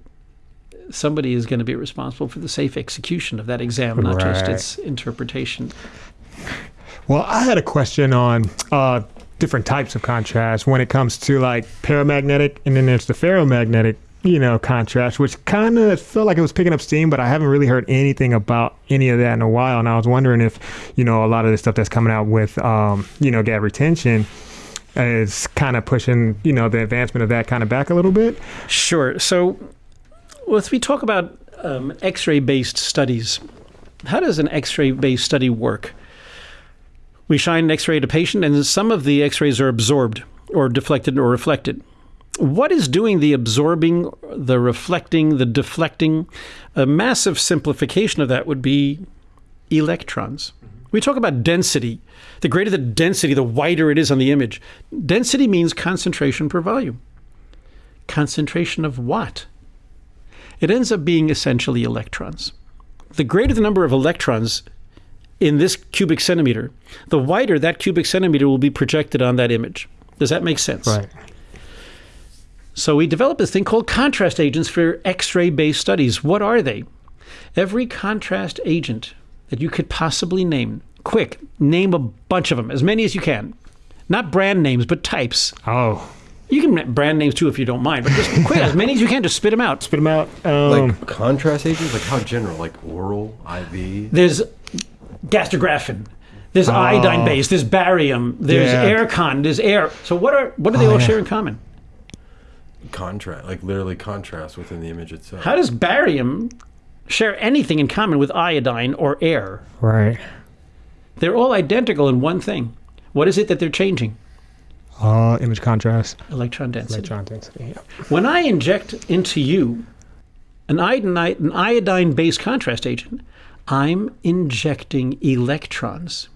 C: somebody is going to be responsible for the safe execution of that exam, not just its interpretation.
B: Well, I had a question on uh, different types of contrast when it comes to like paramagnetic, and then there's the ferromagnetic, you know, contrast, which kind of felt like it was picking up steam, but I haven't really heard anything about any of that in a while. And I was wondering if, you know, a lot of the stuff that's coming out with, um, you know, gad retention is kind of pushing, you know, the advancement of that kind of back a little bit.
C: Sure. So, let's we talk about um, X-ray based studies. How does an X-ray based study work? We shine an X-ray at a patient, and some of the X-rays are absorbed, or deflected, or reflected. What is doing the absorbing, the reflecting, the deflecting? A massive simplification of that would be electrons. Mm-hmm. We talk about density. The greater the density, the wider it is on the image. Density means concentration per volume. Concentration of what? It ends up being essentially electrons. The greater the number of electrons in this cubic centimeter, the wider that cubic centimeter will be projected on that image. Does that make sense? So we developed this thing called contrast agents for X-ray based studies. What are they? Every contrast agent that you could possibly name. Quick, name a bunch of them, as many as you can. Not brand names, but types.
B: Oh,
C: You can brand names too if you don't mind, but just quick, as many as you can, just spit them out.
B: spit them out. Um,
A: Like contrast agents, like how general, like oral, IV.
C: There's Gastrografin. There's iodine base. There's barium. There's
B: Yeah.
C: aircon. There's air. So what are what do they
B: Oh,
C: all
B: yeah.
C: share in common?
A: Contrast, like literally contrast within the image itself.
C: How does barium share anything in common with iodine or air?
B: right.
C: They're all identical in one thing. What is it that they're changing?
B: Uh, image contrast.
C: Electron density.
B: Electron density. Yeah.
C: When I inject into you an iodine, an iodine-based contrast agent, I'm injecting electrons.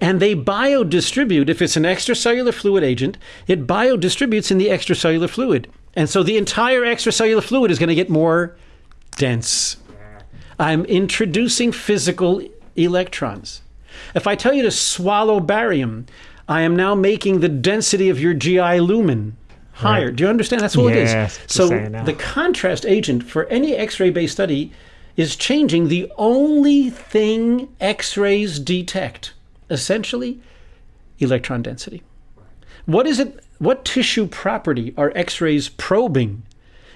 C: And they biodistribute, if it's an extracellular fluid agent, it biodistributes in the extracellular fluid. And so the entire extracellular fluid is going to get more dense. I'm introducing physical electrons. If I tell you to swallow barium, I am now making the density of your GI lumen higher. Do you understand? That's all
B: Yes,
C: it is. So
B: you're saying now.
C: the contrast agent for any X-ray based study is changing the only thing X-rays detect, essentially electron density. What is it? What tissue property are X-rays probing?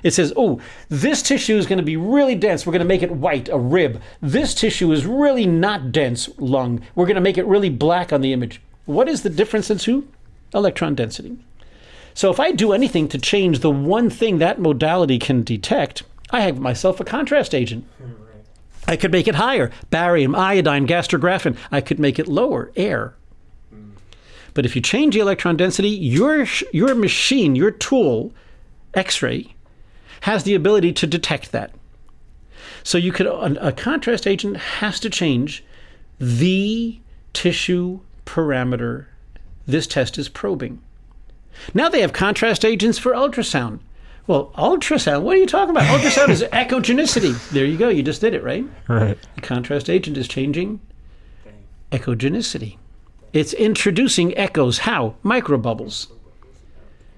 C: It says, oh, this tissue is going to be really dense. We're going to make it white, a rib. This tissue is really not dense, lung. We're going to make it really black on the image. What is the difference in two? Electron density. So if I do anything to change the one thing that modality can detect, I have myself a contrast agent. I could make it higher, barium, iodine, Gastrografin. I could make it lower, air. Hmm. But if you change the electron density, your your machine, your tool, X-ray, has the ability to detect that. So you could a, a contrast agent has to change the tissue parameter this test is probing. Now they have contrast agents for ultrasound. Well, ultrasound, what are you talking about? Ultrasound is echogenicity. There you go. You just did it, right?
B: Right.
C: The contrast agent is changing echogenicity. It's introducing echoes. How? Microbubbles.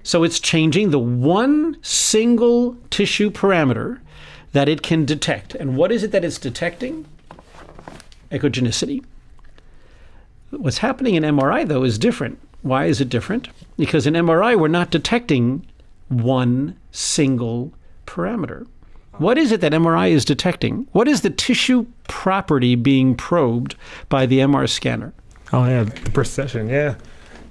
C: So it's changing the one single tissue parameter that it can detect. And what is it that it's detecting? Echogenicity. What's happening in MRI, though, is different. Why is it different? Because in MRI, we're not detecting one single parameter. What is it that MRI is detecting? What is the tissue property being probed by the MR scanner?
B: Oh yeah, the precession. Yeah,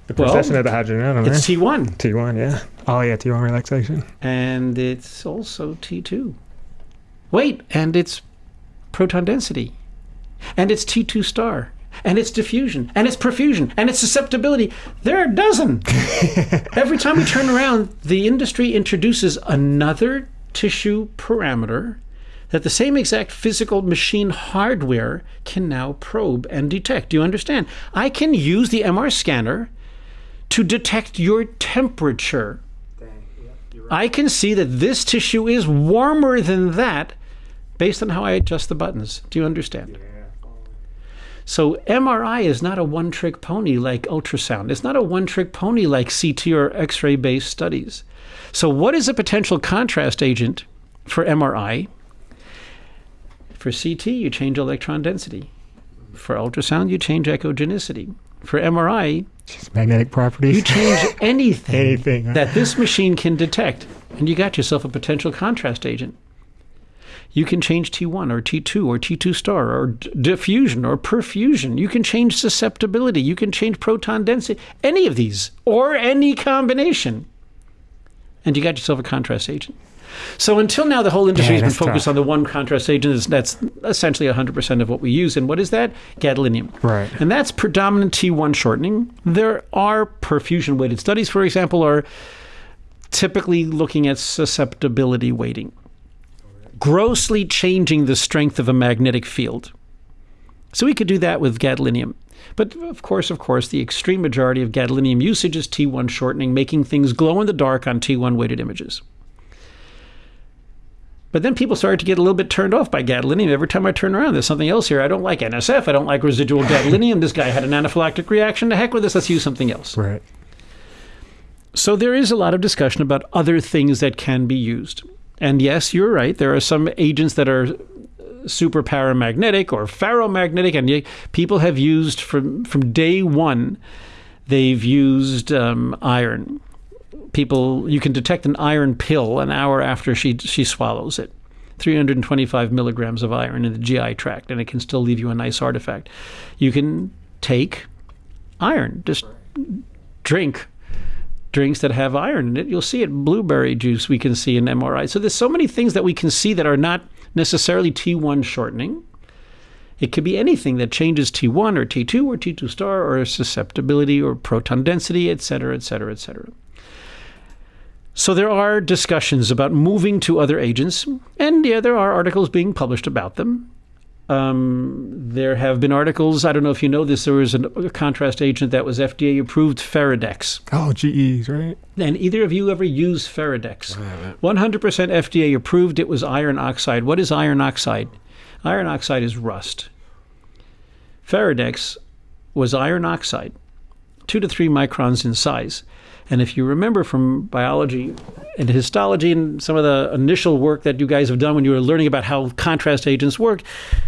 B: the
C: Well,
B: precession of the hydrogen.
C: It's T1
B: T1. Yeah. Oh yeah, T1 relaxation.
C: and it's also T2. Wait, and it's proton density, and it's T2 star, and it's diffusion, and it's perfusion, and it's susceptibility. There are a dozen. Every time we turn around, the industry introduces another tissue parameter that the same exact physical machine hardware can now probe and detect. Do you understand? I can use the MR scanner to detect your temperature. I can see that this tissue is warmer than that based on how I adjust the buttons. Do you understand? So MRI is not a one trick pony like ultrasound. It's not a one trick pony like CT or X ray based studies. So, what is a potential contrast agent for MRI? For CT, you change electron density. For ultrasound, you change echogenicity. For MRI,
B: Just magnetic properties.
C: you change anything,
B: Anything, huh?
C: that this machine can detect, and you got yourself a potential contrast agent. You can change T1 or T2 or T2 star or diffusion or perfusion. You can change susceptibility. You can change proton density. Any of these or any combination. And you got yourself a contrast agent. So until now, the whole industry
B: Yeah,
C: has been focused
B: tough.
C: on the one contrast agent. That's essentially 100% of what we use. And what is that? Gadolinium.
B: Right.
C: And that's predominant T1 shortening. There are perfusion weighted studies, for example, are typically looking at susceptibility weighting, grossly changing the strength of a magnetic field. So we could do that with gadolinium. But of course, of course, the extreme majority of gadolinium usage is T1 shortening, making things glow in the dark on T1 weighted images. But then people started to get a little bit turned off by gadolinium. Every time I turn around, there's something else here. I don't like NSF. I don't like residual gadolinium. This guy had an anaphylactic reaction. To heck with this. Let's use something else.
B: Right.
C: So there is a lot of discussion about other things that can be used. And yes, you're right. There are some agents that are super paramagnetic or ferromagnetic, and people have used from from day one. They've used um, iron. People, you can detect an iron pill an hour after she she swallows it. 325 milligrams of iron in the GI tract, and it can still leave you a nice artifact. You can take iron, just drink drinks that have iron in it. You'll see it. Blueberry juice we can see in MRI. So there's so many things that we can see that are not necessarily T1 shortening. It could be anything that changes T1 or T2 or T2 star or susceptibility or proton density, et cetera, et cetera, et cetera. So there are discussions about moving to other agents, and yeah, there are articles being published about them. Um, there have been articles. I don't know if you know this. There was an, a contrast agent that was FDA approved, Feridex.
B: Oh, GEs, right?
C: And either of you ever used Feridex?
A: I haven't.
C: 100% FDA approved. It was iron oxide. What is iron oxide? Iron oxide is rust. Feridex was iron oxide, two to three microns in size. And if you remember from biology and histology and some of the initial work that you guys have done when you were learning about how contrast agents work,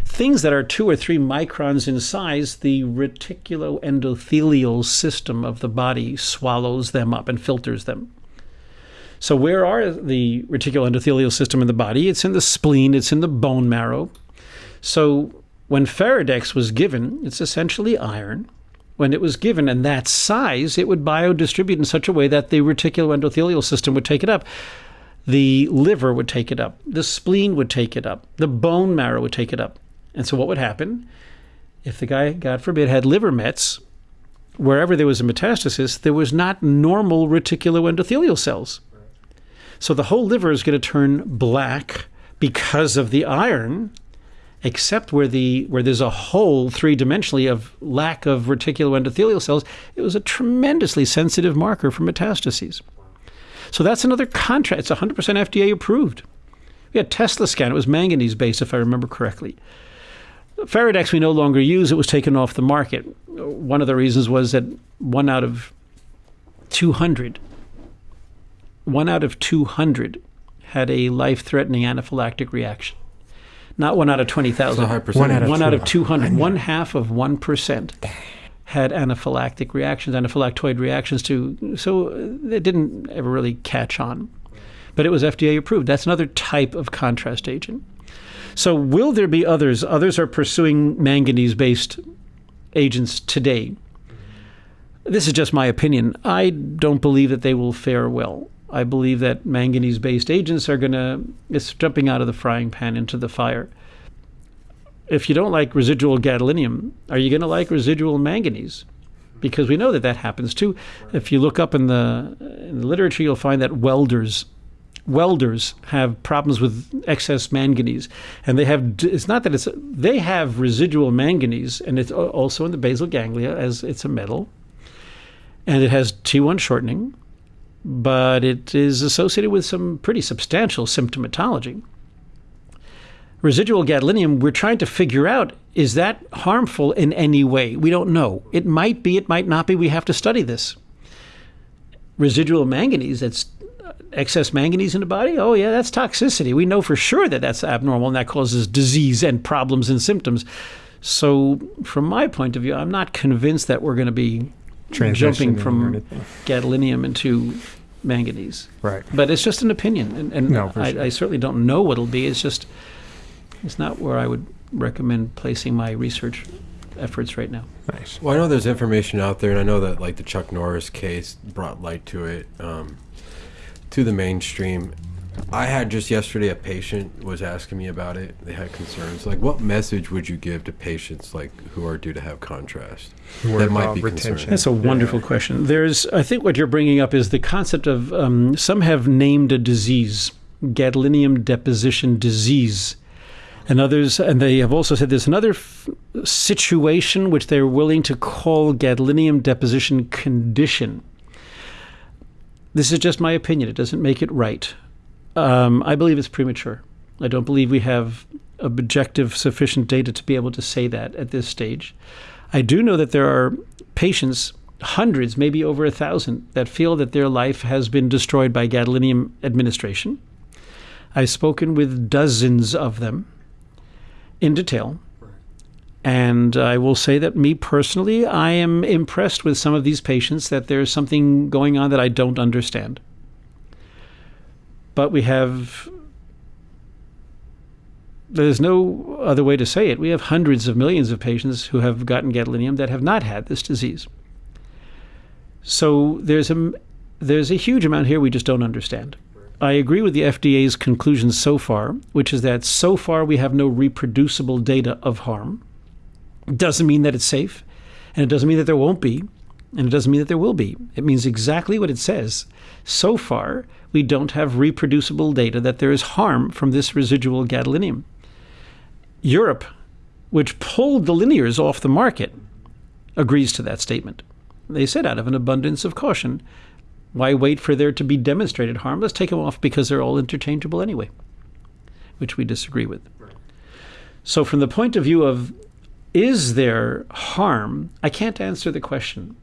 C: things that are two or three microns in size, the reticuloendothelial system of the body swallows them up and filters them. So, where are the reticuloendothelial system in the body? It's in the spleen, it's in the bone marrow. So, when Feridex was given, it's essentially iron. When it was given in that size, it would biodistribute in such a way that the reticuloendothelial system would take it up. The liver would take it up. The spleen would take it up. The bone marrow would take it up. And so, what would happen if the guy, God forbid, had liver mets? Wherever there was a metastasis, there was not normal reticuloendothelial cells. So the whole liver is going to turn black because of the iron, except where the where there's a hole three dimensionally of lack of reticuloendothelial cells, it was a tremendously sensitive marker for metastases. So that's another contrast. It's 100% FDA approved. We had Teslascan. It was manganese based, if I remember correctly. Feridex we no longer use. It was taken off the market. One of the reasons was that one out of 200, one out of 200 had a life-threatening anaphylactic reaction. Not one out of 20,000.
A: That's a high percentage.
B: One out of
C: One out of
B: 200.
C: 200. One half of 1% had anaphylactic reactions, anaphylactoid reactions to, so uh, it didn't ever really catch on. But it was FDA approved. That's another type of contrast agent. So, will there be others? Others are pursuing manganese based agents today. This is just my opinion. I don't believe that they will fare well. I believe that manganese based agents are going to, it's jumping out of the frying pan into the fire. If you don't like residual gadolinium, are you going to like residual manganese? Because we know that that happens too. If you look up in the, in the literature, you'll find that welders welders have problems with excess manganese and they have it's not that it's they have residual manganese and it's also in the basal ganglia as it's a metal and it has T1 shortening but it is associated with some pretty substantial symptomatology. Residual gadolinium we're trying to figure out is that harmful in any way? We don't know. It might be it might not be. We have to study this. Residual manganese that's uh, excess manganese in the body? Oh yeah that's toxicity. We know for sure that that's abnormal and that causes disease and problems and symptoms. So from my point of view i'm not convinced that we're going to be jumping
B: Transitioning or
C: from gadolinium into manganese
B: Right.
C: but it's just an opinion and, and
B: No, for
C: I,
B: sure.
C: I certainly don't know what it'll be it's just it's not where i would recommend placing my research efforts right now
B: Nice.
A: Well, I know there's information out there, and I know that like the Chuck Norris case brought light to it, um, to the mainstream. I had just yesterday a patient was asking me about it. They had concerns. Like, what message would you give to patients like who are due to have contrast
B: Worried
A: that might be
B: retention.
A: concerned?
C: That's a wonderful question. There's, I think, what you're bringing up is the concept of um, some have named a disease, gadolinium deposition disease, and others, and they have also said there's another f- situation which they're willing to call gadolinium deposition condition. This is just my opinion. It doesn't make it right. Um, I believe it's premature. I don't believe we have objective sufficient data to be able to say that at this stage. I do know that there are patients, hundreds, maybe over a thousand, that feel that their life has been destroyed by gadolinium administration. I've spoken with dozens of them in detail. And I will say that me personally, I am impressed with some of these patients that there's something going on that I don't understand. But we have, there's no other way to say it. We have hundreds of millions of patients who have gotten gadolinium that have not had this disease. So there's a, there's a huge amount here we just don't understand. I agree with the FDA's conclusions so far, which is that so far we have no reproducible data of harm. Doesn't mean that it's safe, and it doesn't mean that there won't be, and it doesn't mean that there will be. It means exactly what it says. So far, we don't have reproducible data that there is harm from this residual gadolinium. Europe, which pulled the linears off the market, agrees to that statement. They said out of an abundance of caution, why wait for there to be demonstrated harm? Let's take them off because they're all interchangeable anyway, which we disagree with. So, from the point of view of is there harm, I can't answer the question.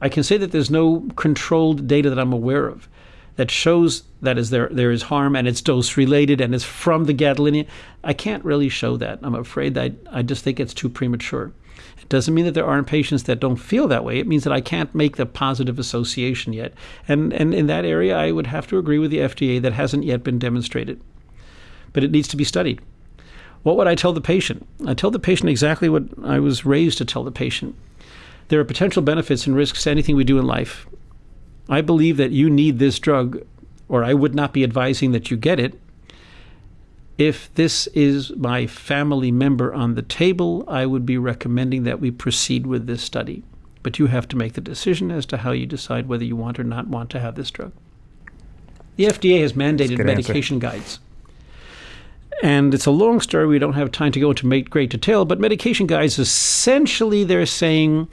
C: I can say that there's no controlled data that I'm aware of that shows that is there there is harm and it's dose related and it's from the gadolinium. I can't really show that. I'm afraid that I, I just think it's too premature. It doesn't mean that there aren't patients that don't feel that way. It means that I can't make the positive association yet. And and in that area I would have to agree with the FDA that hasn't yet been demonstrated. But it needs to be studied. What would I tell the patient? I tell the patient exactly what I was raised to tell the patient. There are potential benefits and risks to anything we do in life. I believe that you need this drug, or I would not be advising that you get it. If this is my family member on the table, I would be recommending that we proceed with this study. But you have to make the decision as to how you decide whether you want or not want to have this drug. The FDA has mandated
B: good answer.
C: medication guides. And it's a long story. We don't have time to go into great detail, but medication guides essentially they're saying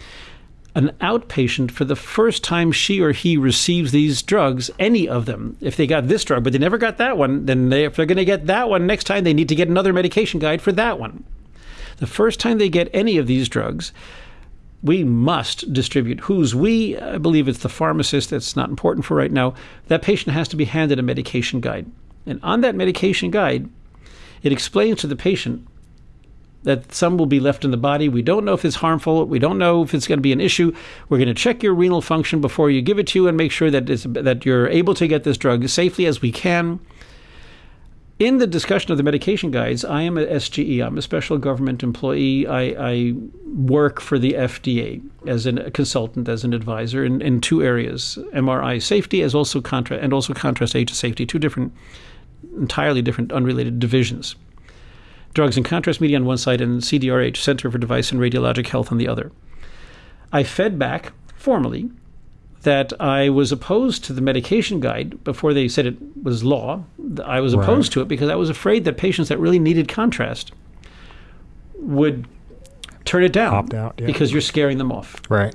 C: an outpatient for the first time she or he receives these drugs, any of them, if they got this drug but they never got that one, then they, if they're going to get that one next time, they need to get another medication guide for that one. The first time they get any of these drugs, we must distribute. Who's we? I believe it's the pharmacist. That's not important for right now. That patient has to be handed a medication guide. And on that medication guide, it explains to the patient that some will be left in the body. We don't know if it's harmful. We don't know if it's going to be an issue. We're going to check your renal function before you give it to you and make sure that that you're able to get this drug safely as we can. In the discussion of the medication guides, I am a SGE. I'm a special government employee. I, I work for the FDA as a consultant, as an advisor in, in two areas: MRI safety, as also contrast, and also contrast agent safety. Two different, entirely different, unrelated divisions drugs and contrast media on one side and CDRH, Center for Device and Radiologic Health, on the other. I fed back formally that I was opposed to the medication guide before they said it was law. I was opposed right. to it because I was afraid that patients that really needed contrast would turn it down
B: out, yeah.
C: because you're scaring them off.
B: Right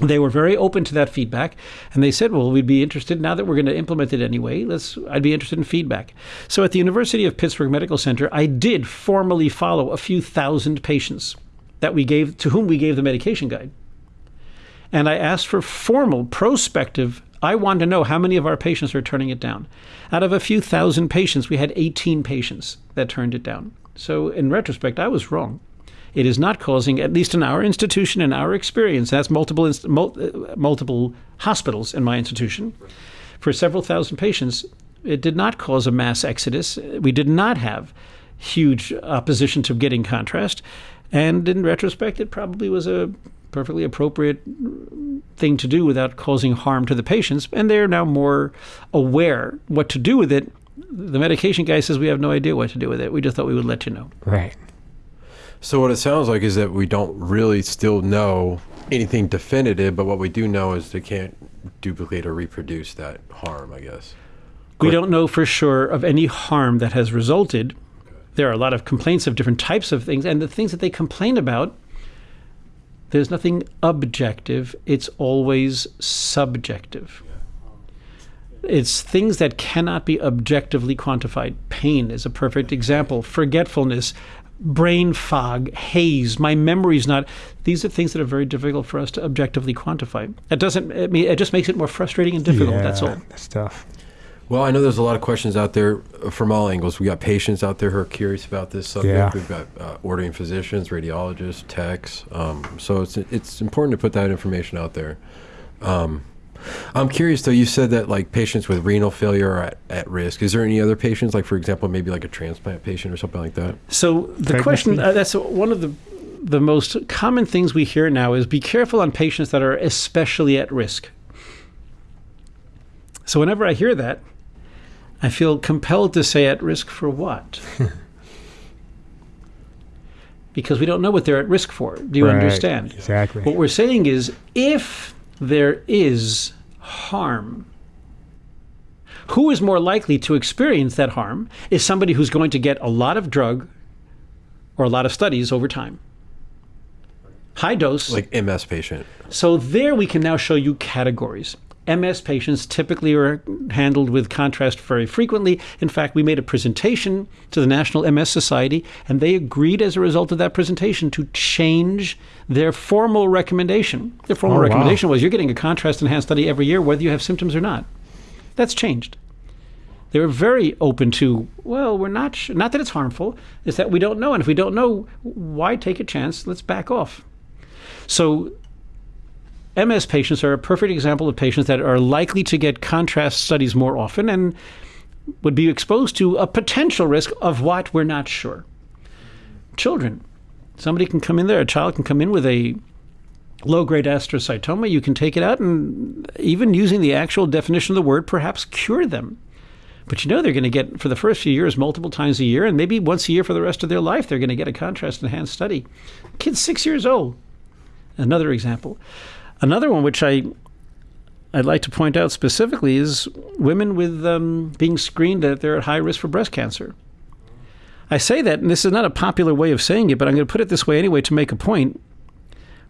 C: they were very open to that feedback and they said well we'd be interested now that we're going to implement it anyway let's i'd be interested in feedback. So at the university of pittsburgh medical center i did formally follow a few thousand patients that we gave to whom we gave the medication guide. And i asked for formal prospective i want to know how many of our patients are turning it down. Out of a few thousand patients we had 18 patients that turned it down. So in retrospect i was wrong it is not causing, at least in our institution, in our experience, that's multiple uh, multiple hospitals in my institution, for several thousand patients, it did not cause a mass exodus. We did not have huge opposition to getting contrast, and in retrospect, it probably was a perfectly appropriate thing to do without causing harm to the patients, and they're now more aware what to do with it. The medication guy says we have no idea what to do with it. We just thought we would let you know.
B: Right.
A: So what it sounds like is that we don't really still know anything definitive, but what we do know is they can't duplicate or reproduce that harm, I guess.
C: We don't know for sure of any harm that has resulted. There are a lot of complaints of different types of things, and the things that they complain about, there's nothing objective, it's always subjective. It's things that cannot be objectively quantified. Pain is a perfect example. Forgetfulness, brain fog, haze, my memory's not. These are things that are very difficult for us to objectively quantify. It doesn't. I mean, it just makes it more frustrating and difficult.
B: Yeah,
C: that's all.
B: That's tough.
A: Well, I know there's a lot of questions out there from all angles. We got patients out there who are curious about this subject.
B: Yeah.
A: We've got uh, ordering physicians, radiologists, techs. Um, so it's it's important to put that information out there. Um, I'm curious though. You said that like patients with renal failure are at, at risk. Is there any other patients, like for example, maybe like a transplant patient or something like that?
C: So the Pregnancy? question uh, that's one of the the most common things we hear now is be careful on patients that are especially at risk. So whenever I hear that, I feel compelled to say at risk for what? because we don't know what they're at risk for. Do you
B: right,
C: understand?
B: Exactly.
C: What we're saying is if there is harm. Who is more likely to experience that harm is somebody who's going to get a lot of drug or a lot of studies over time. High dose.
A: Like MS patient.
C: So there we can now show you categories. MS patients typically are handled with contrast very frequently. In fact, we made a presentation to the National MS Society, and they agreed as a result of that presentation to change their formal recommendation. Their formal
B: oh,
C: recommendation
B: wow.
C: was you're getting a contrast enhanced study every year, whether you have symptoms or not. That's changed. They were very open to, well, we're not sh- not that it's harmful, it's that we don't know, and if we don't know, why take a chance? Let's back off. So MS patients are a perfect example of patients that are likely to get contrast studies more often and would be exposed to a potential risk of what we're not sure. Children. Somebody can come in there, a child can come in with a low grade astrocytoma. You can take it out and, even using the actual definition of the word, perhaps cure them. But you know they're going to get, for the first few years, multiple times a year, and maybe once a year for the rest of their life, they're going to get a contrast enhanced study. Kid's six years old. Another example. Another one, which I I'd like to point out specifically, is women with um, being screened that they're at high risk for breast cancer. I say that, and this is not a popular way of saying it, but I'm going to put it this way anyway to make a point.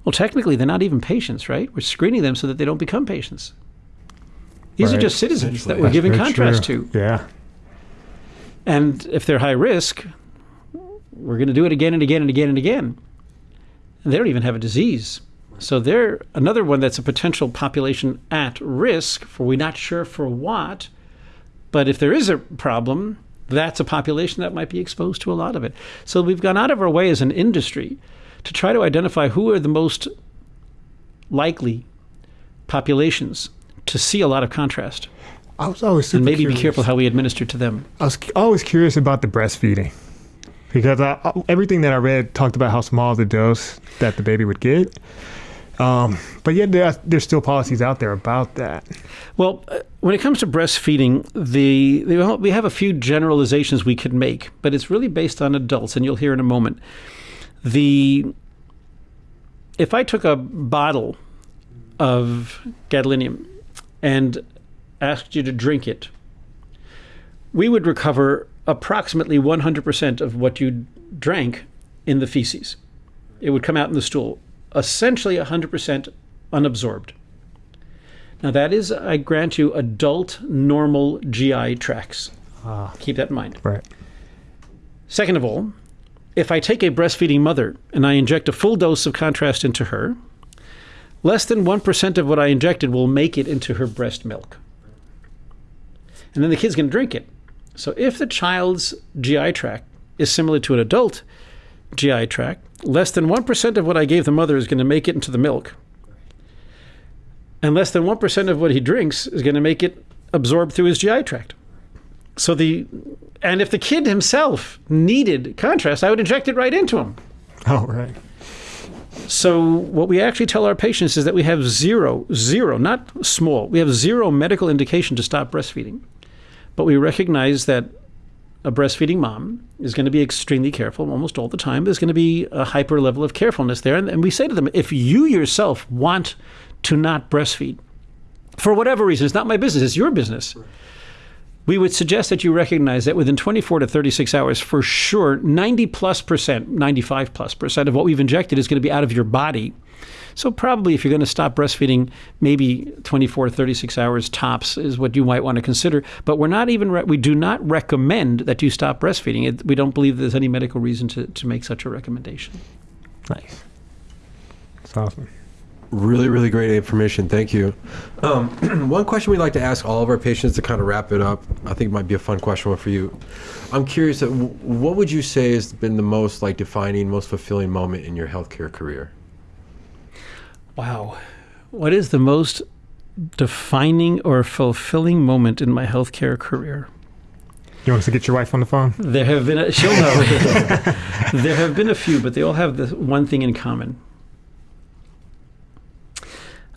C: Well, technically, they're not even patients, right? We're screening them so that they don't become patients. These are just citizens that we're
B: That's
C: giving contrast
B: true.
C: to.
B: Yeah.
C: And if they're high risk, we're going to do it again and again and again and again. And they don't even have a disease. So they're another one that's a potential population at risk for we're not sure for what. But if there is a problem, that's a population that might be exposed to a lot of it. So we've gone out of our way as an industry to try to identify who are the most likely populations to see a lot of contrast
B: I was always
C: and maybe
B: curious.
C: be careful how we administer to them.
B: I was always curious about the breastfeeding because I- everything that I read talked about how small the dose that the baby would get. Um, but yet there, there's still policies out there about that.
C: Well, uh, when it comes to breastfeeding, the, the we have a few generalizations we could make, but it's really based on adults, and you'll hear in a moment. The if I took a bottle of gadolinium and asked you to drink it, we would recover approximately 100% of what you drank in the feces. It would come out in the stool, essentially 100% unabsorbed. Now, that is, I grant you, adult normal GI tracts.
B: Ah,
C: Keep that in mind.
B: right.
C: Second of all, if I take a breastfeeding mother and I inject a full dose of contrast into her, less than 1% of what I injected will make it into her breast milk. And then the kid's going to drink it. So if the child's GI tract is similar to an adult GI tract, less than 1% of what I gave the mother is going to make it into the milk. And less than 1% of what he drinks is going to make it absorbed through his GI tract. So the and if the kid himself needed contrast, I would inject it right into him.
B: Oh, right.
C: So what we actually tell our patients is that we have zero, zero, not small, we have zero medical indication to stop breastfeeding. But we recognize that a breastfeeding mom is going to be extremely careful almost all the time. There's going to be a hyper level of carefulness there. And, and we say to them, if you yourself want to not breastfeed, for whatever reason, it's not my business, it's your business. We would suggest that you recognize that within 24 to 36 hours, for sure, 90 plus percent, 95 plus percent of what we've injected is going to be out of your body. So, probably if you're going to stop breastfeeding, maybe 24 to 36 hours tops is what you might want to consider. But we're not even, re- we do not recommend that you stop breastfeeding. It, we don't believe there's any medical reason to, to make such a recommendation.
B: Nice. That's awesome.
A: Really, really great information. Thank you. Um, one question we'd like to ask all of our patients to kind of wrap it up. I think it might be a fun question for you. I'm curious, uh, what would you say has been the most like defining, most fulfilling moment in your healthcare career?
C: Wow. What is the most defining or fulfilling moment in my healthcare career?
B: You want us to get your wife on the phone?
C: There have been, a, she'll know. there have been a few, but they all have this one thing in common.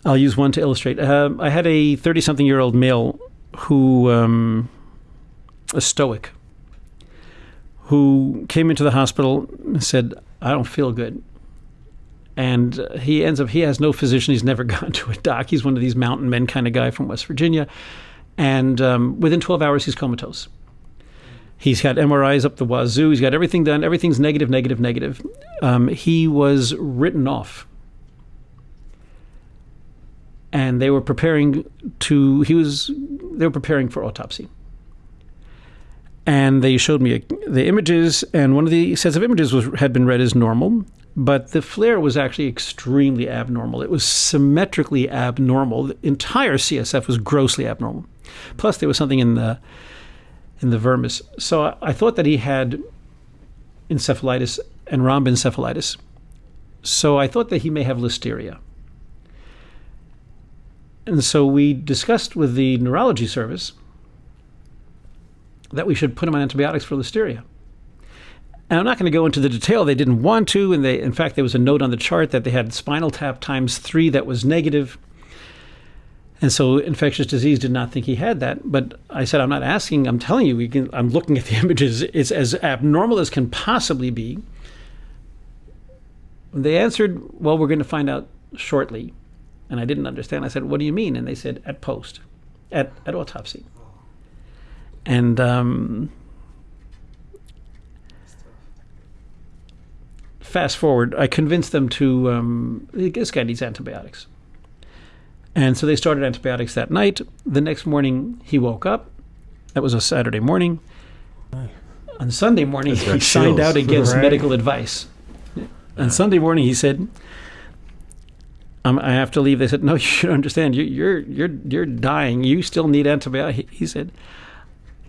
C: I'll use one to illustrate. Um I had a 30 something year old male who, um, a stoic, who came into the hospital and said, I don't feel good. And uh, he ends up, he has no physician. He's never gone to a doc. He's one of these mountain men kind of guy from West Virginia. And um, within 12 hours, he's comatose. He's got MRIs up the wazoo. He's got everything done. Everything's negative, negative, negative. Um, he was written off. And they were preparing to, he was, they were preparing for autopsy. And they showed me the images, and one of the sets of images was, had been read as normal, but the FLAIR was actually extremely abnormal. It was symmetrically abnormal. The entire CSF was grossly abnormal. Plus, there was something in the in the vermis. So I, I thought that he had encephalitis and rhomboencephalitis. So I thought that he may have listeria. And so we discussed with the neurology service that we should put him on antibiotics for listeria. And I'm not going to go into the detail. They didn't want to, and they, in fact, there was a note on the chart that they had spinal tap times three that was negative. And so infectious disease did not think he had that. But I said, I'm not asking, I'm telling you, can, I'm looking at the images. It's as abnormal as can possibly be. They answered, Well, we're going to find out shortly. And I didn't understand. I said, What do you mean? And they said, At post, at, at autopsy. And um, fast forward, I convinced them to, um, this guy needs antibiotics. And so they started antibiotics that night. The next morning, he woke up. That was a Saturday morning. On Sunday morning,
A: That's
C: he signed
A: chills.
C: out against
B: Right.
C: medical advice. On Sunday morning, he said, um, "I have to leave." They said, "No, you should understand. You, you're you're you're dying. You still need antibiotics." He said,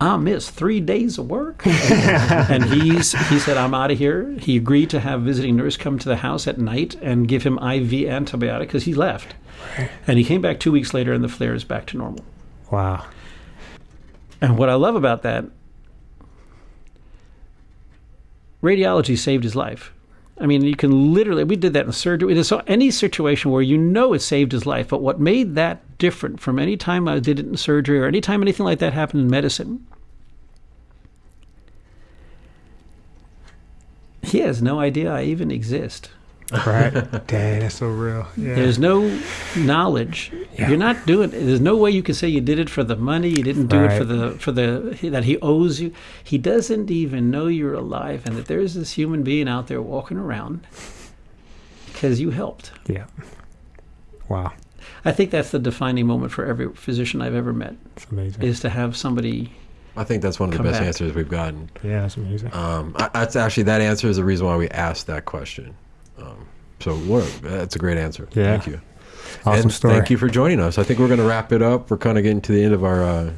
C: "I missed three days of work," and he's he said, "I'm out of here." He agreed to have visiting nurse come to the house at night and give him IV antibiotic because he left, and he came back two weeks later, and the FLAIR is back to normal.
B: Wow.
C: And what I love about that, radiology saved his life. I mean, you can literally, we did that in surgery. So, any situation where you know it saved his life, but what made that different from any time I did it in surgery or any time anything like that happened in medicine, he has no idea I even exist.
B: Right. Dang, that's so real. Yeah.
C: There's no knowledge.
B: Yeah.
C: You're not doing. There's no way you can say you did it for the money. You didn't do it for the for the that he owes you. He doesn't even know you're alive and that there's this human being out there walking around because you helped.
B: yeah. Wow.
C: I think that's the defining moment for every physician I've ever met
B: That's amazing.
C: is to have somebody.
A: I think that's one of the best
C: back.
A: answers we've gotten.
B: yeah, that's amazing.
A: Um, I, that's actually that answer is the reason why we asked that question. Um, so what, that's a great answer.
B: Yeah.
A: Thank you.
B: awesome
A: and
B: story.
A: thank you for joining us. I think we're going to wrap it up. We're kind of getting to the end of our uh,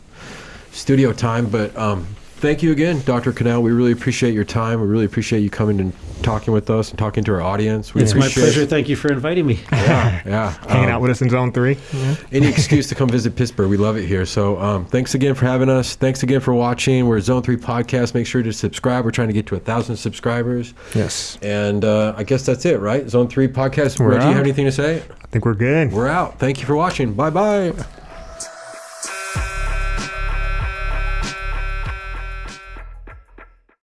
A: studio time, but um, thank you again, Dr. Kanal. We really appreciate your time. We really appreciate you coming and talking with us and talking to our audience. We
C: It's my
A: appreciate-
C: pleasure. Thank you for inviting me.
A: Yeah, yeah.
B: Hanging
A: Um,
B: out with us in Zone 3. Yeah.
A: any excuse to come visit Pittsburgh. We love it here. So um, thanks again for having us. Thanks again for watching. We're Zone 3 Podcast. Make sure to subscribe. We're trying to get to a 1,000 subscribers.
B: Yes.
A: And uh, I guess that's it, right? Zone 3 Podcast.
B: We're
A: Reggie, you have anything to say?
B: I think we're good.
A: We're out. Thank you for watching. Bye bye.